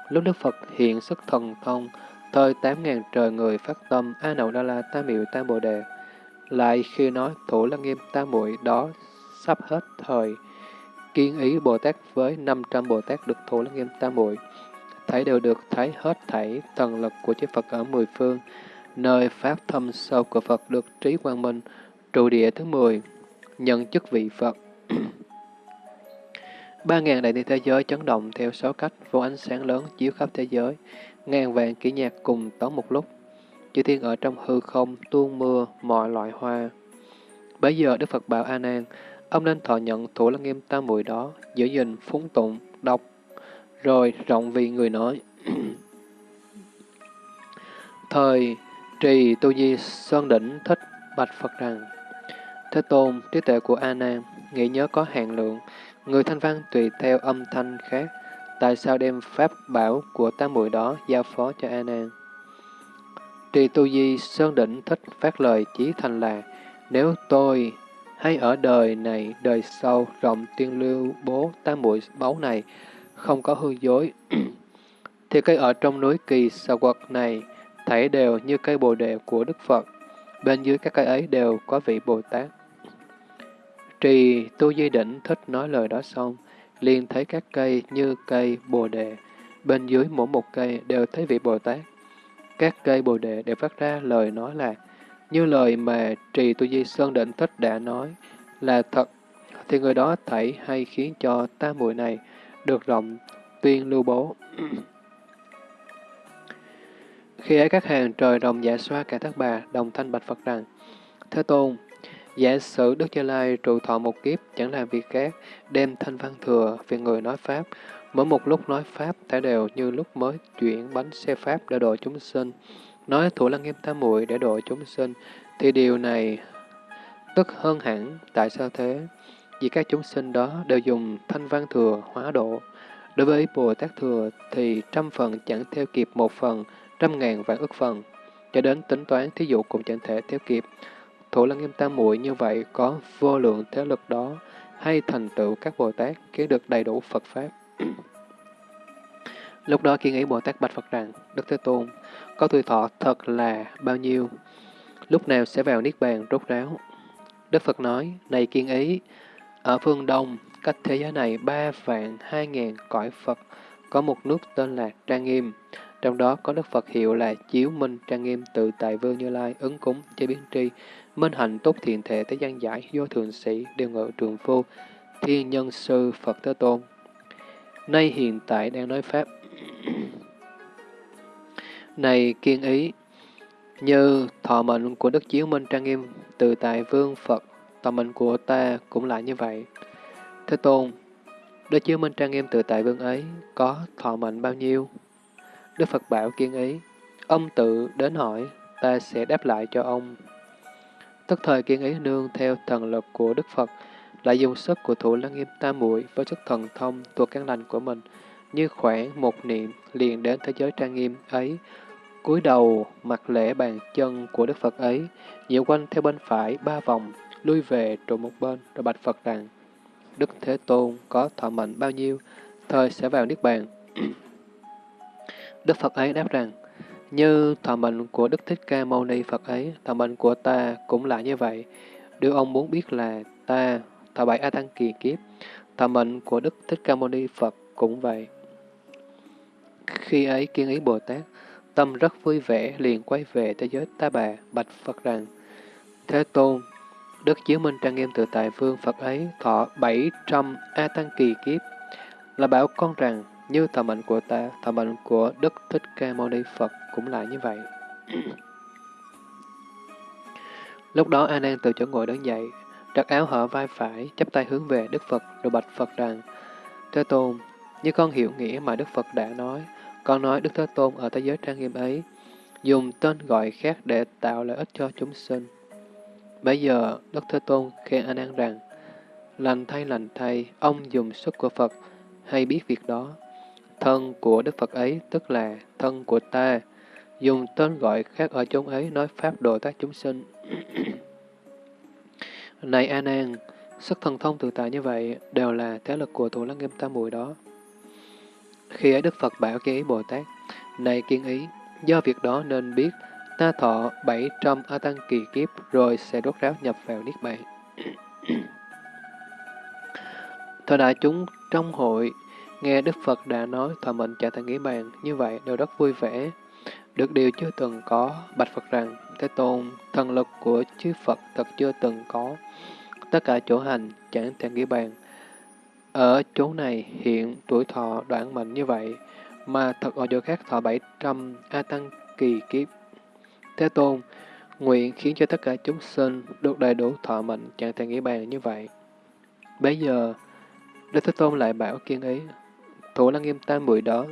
Lúc Đức Phật hiện xuất thần thông, thời tám ngàn trời người phát tâm A Nậu Đa La Tam Miệu Tam Bồ Đề, lại khi nói thủ lăng nghiêm tam muội đó sắp hết thời, kiên ý Bồ Tát với 500 Bồ Tát được thủ lăng nghiêm tam muội. Thấy đều được thấy hết thảy thần lực của chư Phật ở mười phương, nơi pháp thâm sâu của Phật được trí quang minh, trụ địa thứ mười nhận chức vị Phật. [CLEARS THROAT] Ba ngàn đại thiên thế giới chấn động theo sáu cách, vô ánh sáng lớn chiếu khắp thế giới, ngàn vạn kỹ nhạc cùng tấu một lúc. Chư thiên ở trong hư không tuôn mưa mọi loại hoa. Bây giờ Đức Phật bảo A Nan, ông nên thọ nhận thủ lăng nghiêm tam muội đó, giữ gìn phúng tụng, đọc, rồi rộng vì người nói. [CLEARS THROAT] Thời trì tu di Sơn Đỉnh thích bạch Phật rằng, Thế Tôn, trí tuệ của A Nan, nghĩ nhớ có hạn lượng, người thanh văn tùy theo âm thanh khác, tại sao đem pháp bảo của tam muội đó giao phó cho A Nan? Trì Tu Di Sơn Đỉnh thích phát lời chí thành là, nếu tôi hay ở đời này, đời sau, rộng tuyên lưu bố tam muội báu này, không có hư dối, [CLEARS THROAT] thì cây ở trong núi kỳ sa quật này, thảy đều như cây bồ đề của Đức Phật, bên dưới các cây ấy đều có vị Bồ Tát. Trì tu di đỉnh thích nói lời đó xong, liền thấy các cây như cây bồ đề, bên dưới mỗi một cây đều thấy vị Bồ Tát. Các cây bồ đề đều phát ra lời nói là, như lời mà trì tu di sơn định thích đã nói là thật, thì người đó thảy hay khiến cho ta muội này được rộng tuyên lưu bố. Khi ấy các hàng trời đồng giả dạ xoa cả thất bà, đồng thanh bạch Phật rằng, Thế Tôn, Giả sử Đức Như Lai trụ thọ một kiếp, chẳng làm việc khác, đem thanh văn thừa về người nói Pháp. Mỗi một lúc nói Pháp, thể đều như lúc mới chuyển bánh xe Pháp để độ chúng sinh. Nói thủ lăng nghiêm tam muội để độ chúng sinh, thì điều này tức hơn hẳn. Tại sao thế? Vì các chúng sinh đó đều dùng thanh văn thừa hóa độ. Đối với Bồ Tát Thừa thì trăm phần chẳng theo kịp một phần, trăm ngàn vạn ức phần. Cho đến tính toán thí dụ cũng chẳng thể theo kịp. Thủ lăng nghiêm tam muội như vậy có vô lượng thế lực đó, hay thành tựu các Bồ Tát kiến được đầy đủ Phật Pháp. [CLEARS THROAT] Lúc đó kiên ý Bồ Tát bạch Phật rằng, Đức Thế Tôn, có tuổi thọ thật là bao nhiêu? Lúc nào sẽ vào Niết Bàn rốt ráo? Đức Phật nói, này kiên ý, ở phương Đông, cách thế giới này ba vạn hai ngàn cõi Phật, có một nước tên là Trang Nghiêm. Trong đó có Đức Phật hiệu là Chiếu Minh Trang Nghiêm tự tại Vương Như Lai, ứng cúng, chế biến tri, minh hạnh tốt thiện thể thế gian giải, vô thường sĩ, đều ngự trường phu, thiên nhân sư Phật Thế Tôn. Nay hiện tại đang nói Pháp. [CLEARS THROAT] Này kiên ý, như thọ mệnh của Đức Chiếu Minh Trang Nghiêm tự tại Vương Phật, thọ mệnh của ta cũng lại như vậy. Thế Tôn, Đức Chiếu Minh Trang Nghiêm tự tại Vương ấy có thọ mệnh bao nhiêu? Đức Phật bảo kiên ý, ông tự đến hỏi, ta sẽ đáp lại cho ông. Tức thời kiên ý nương theo thần lực của Đức Phật, lại dùng sức của thủ lăng nghiêm tam muội với sức thần thông thuộc căn lành của mình, như khoảng một niệm liền đến thế giới trang nghiêm ấy, cúi đầu mặt lễ bàn chân của Đức Phật ấy, nhiễu quanh theo bên phải ba vòng, lui về trụ một bên, rồi bạch Phật rằng, Đức Thế Tôn có thọ mệnh bao nhiêu, thời sẽ vào Niết Bàn. Đức Phật ấy đáp rằng, như thọ mệnh của Đức Thích Ca Mâu Ni Phật ấy, thọ mệnh của ta cũng là như vậy. Điều ông muốn biết là ta thọ bảy A Tăng kỳ kiếp, thọ mệnh của Đức Thích Ca Mâu Ni Phật cũng vậy. Khi ấy kiên ý Bồ Tát, tâm rất vui vẻ liền quay về thế giới ta bà, bạch Phật rằng, Thế Tôn, Đức Chiếu Minh Trang Nghiêm Tự Tại Vương Phật ấy thọ 700 A Tăng Kỳ Kiếp, là bảo con rằng, như thọ mệnh của ta, thọ mệnh của Đức Thích Ca Mâu Ni Phật cũng là như vậy. [CLEARS THROAT] Lúc đó A Nan từ chỗ ngồi đứng dậy, đặt áo hở vai phải, chắp tay hướng về Đức Phật, rồi bạch Phật rằng, Thế Tôn, như con hiểu nghĩa mà Đức Phật đã nói, con nói Đức Thế Tôn ở thế giới trang nghiêm ấy, dùng tên gọi khác để tạo lợi ích cho chúng sinh. Bây giờ, Đức Thế Tôn khen A Nan rằng, lành thay lành thay, ông dùng sức của Phật, hay biết việc đó. Thân của Đức Phật ấy tức là thân của ta, dùng tên gọi khác ở chốn ấy nói Pháp độ tác chúng sinh. [CLEARS THROAT] Này A Nan, sức thần thông tự tại như vậy đều là thế lực của thủ lăng nghiêm tam muội đó. Khi ấy Đức Phật bảo kiên ý Bồ Tát, này kiên ý, do việc đó nên biết ta thọ 700 A Tăng kỳ kiếp rồi sẽ đốt ráo nhập vào Niết Bàn. [CLEARS THROAT] Thời đại chúng trong hội nghe Đức Phật đã nói thọ mệnh trở thành nghĩ bàn như vậy đều rất vui vẻ. Được điều chưa từng có, bạch Phật rằng, Thế Tôn, thần lực của chư Phật thật chưa từng có. Tất cả chỗ hành chẳng thể nghĩ bàn, ở chỗ này hiện tuổi thọ đoạn mệnh như vậy, mà thật ở chỗ khác thọ 700 A Tăng kỳ kiếp. Thế Tôn, nguyện khiến cho tất cả chúng sinh được đầy đủ thọ mệnh chẳng thể nghĩ bàn như vậy. Bây giờ, Đức Thế Tôn lại bảo kiên ý, thủ lăng nghiêm tam bụi đó,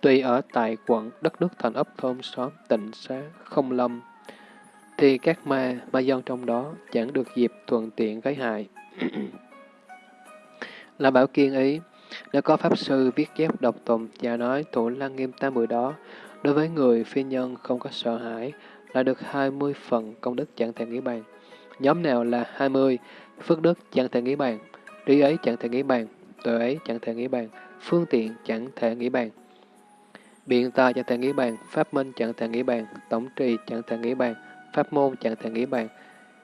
tuy ở tại quận đất nước thành ấp thôn xóm tịnh xá không lâm, thì các ma, ma dân trong đó chẳng được dịp thuận tiện gây hại. [CLEARS THROAT] là bảo kiên ý, nếu có Pháp Sư viết chép độc tùng và nói thủ lăng nghiêm tam mười đó, đối với người phi nhân không có sợ hãi, là được 20 phần công đức chẳng thể nghĩ bàn. Nhóm nào là 20, phước đức chẳng thể nghĩ bàn, trí ấy chẳng thể nghĩ bàn, tuệ ấy chẳng thể nghĩ bàn, phương tiện chẳng thể nghĩ bàn. Biện tài chẳng thể nghĩ bàn, pháp minh chẳng thể nghĩ bàn, tổng trì chẳng thể nghĩ bàn, pháp môn chẳng thể nghĩ bàn,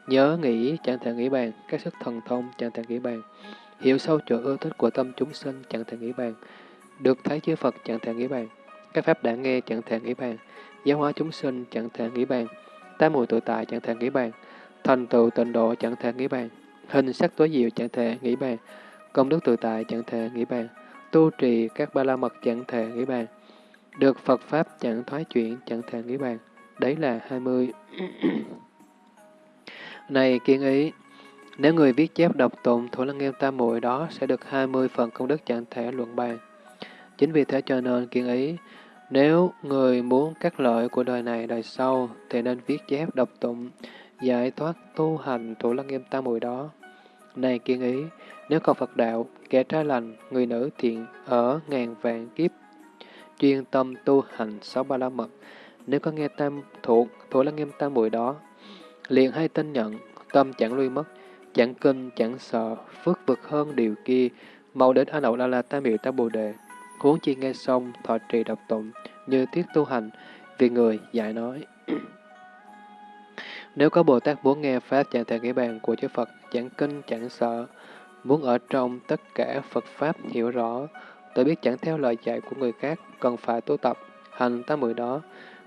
nhớ nghĩ chẳng thể nghĩ bàn, các sức thần thông chẳng thể nghĩ bàn. Hiểu sâu chỗ ưa thích của tâm chúng sinh chẳng thể nghĩ bàn. Được thấy chư Phật chẳng thể nghĩ bàn. Các pháp đã nghe chẳng thể nghĩ bàn. Giáo hóa chúng sinh chẳng thể nghĩ bàn. Tám mùi tự tại chẳng thể nghĩ bàn. Thành tựu tịnh độ chẳng thể nghĩ bàn. Hình sắc tối diệu chẳng thể nghĩ bàn. Công đức tự tại chẳng thể nghĩ bàn. Tu trì các ba la mật chẳng thể nghĩ bàn. Được Phật Pháp chẳng thoái chuyển chẳng thể nghĩ bàn. Đấy là 20. [CLEARS THROAT] này kiên ý, nếu người viết chép đọc tụng thủ lăng nghiêm tam muội đó sẽ được 20 phần công đức chẳng thể luận bàn. Chính vì thế cho nên kiên ý, nếu người muốn các lợi của đời này đời sau thì nên viết chép đọc tụng, giải thoát tu hành thủ lăng nghiêm tam muội đó. Này kiên ý, nếu còn Phật đạo, kẻ trái lành, người nữ thiện ở ngàn vạn kiếp, chuyên tâm tu hành sáu ba la mật, nếu có nghe tam thuộc thủ lăng nghiêm tam bụi đó, liền hay tin nhận, tâm chẳng lui mất, Chẳng kinh, chẳng sợ, phước vực hơn điều kia, mau đến A Nậu La La Tam Miệu Tam Bồ Đề. Huống chi nghe xong, thọ trì độc tụng, như tiết tu hành, vì người dạy nói. Nếu có Bồ Tát muốn nghe Pháp chẳng thể nghĩ bàn của chư Phật, chẳng kinh, chẳng sợ, muốn ở trong tất cả Phật Pháp hiểu rõ, tự biết chẳng theo lời dạy của người khác, cần phải tu tập, hành tám mười đó.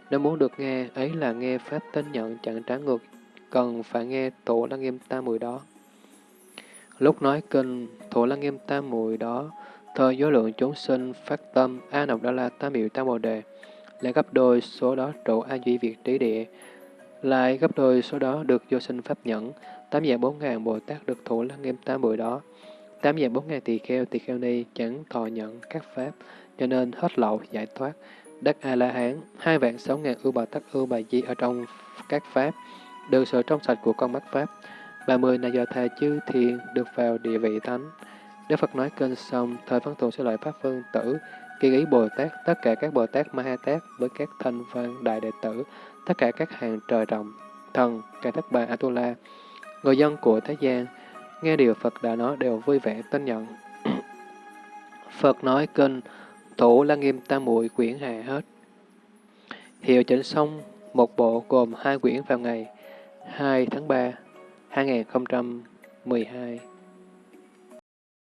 Nếu muốn được nghe, ấy là nghe Pháp tin nhận chẳng trái ngược, cần phải nghe tổ lăng nghiêm tam mười đó. Lúc nói kinh, thủ lăng nghiêm tam mùi đó, thời do lượng chúng sinh phát tâm A Nọc Đa La Tam Miệu Tam Bồ Đề, lại gấp đôi số đó trụ A Duy Việt Trí Địa, lại gấp đôi số đó được vô sinh pháp nhẫn, tám dạng bốn ngàn Bồ Tát được thủ lăng nghiêm tam bụi đó. Tám dạng bốn ngàn tỳ kheo, tỳ kheo ni chẳng thọ nhận các pháp, cho nên hết lậu giải thoát, đắc A-la-hán, hai vạn sáu ngàn ưu bà tắc ưu bà di ở trong các pháp, được sự trong sạch của con mắt pháp, 30 là do thà chư thiền được vào địa vị thánh. Đức Phật nói kênh xong, thời văn tụ sẽ loại pháp vương tử, kỳ ý Bồ Tát, tất cả các Bồ Tát Ma Ha Tát với các thanh văn đại đệ tử, tất cả các hàng trời rộng, thần, cả thất bà Atula, người dân của thế gian, nghe điều Phật đã nói đều vui vẻ tin nhận. [CLEARS THROAT] Phật nói kinh, thủ la nghiêm tam muội quyển hạ hết. Hiệu chỉnh xong một bộ gồm hai quyển vào ngày 2 tháng 3, 2012.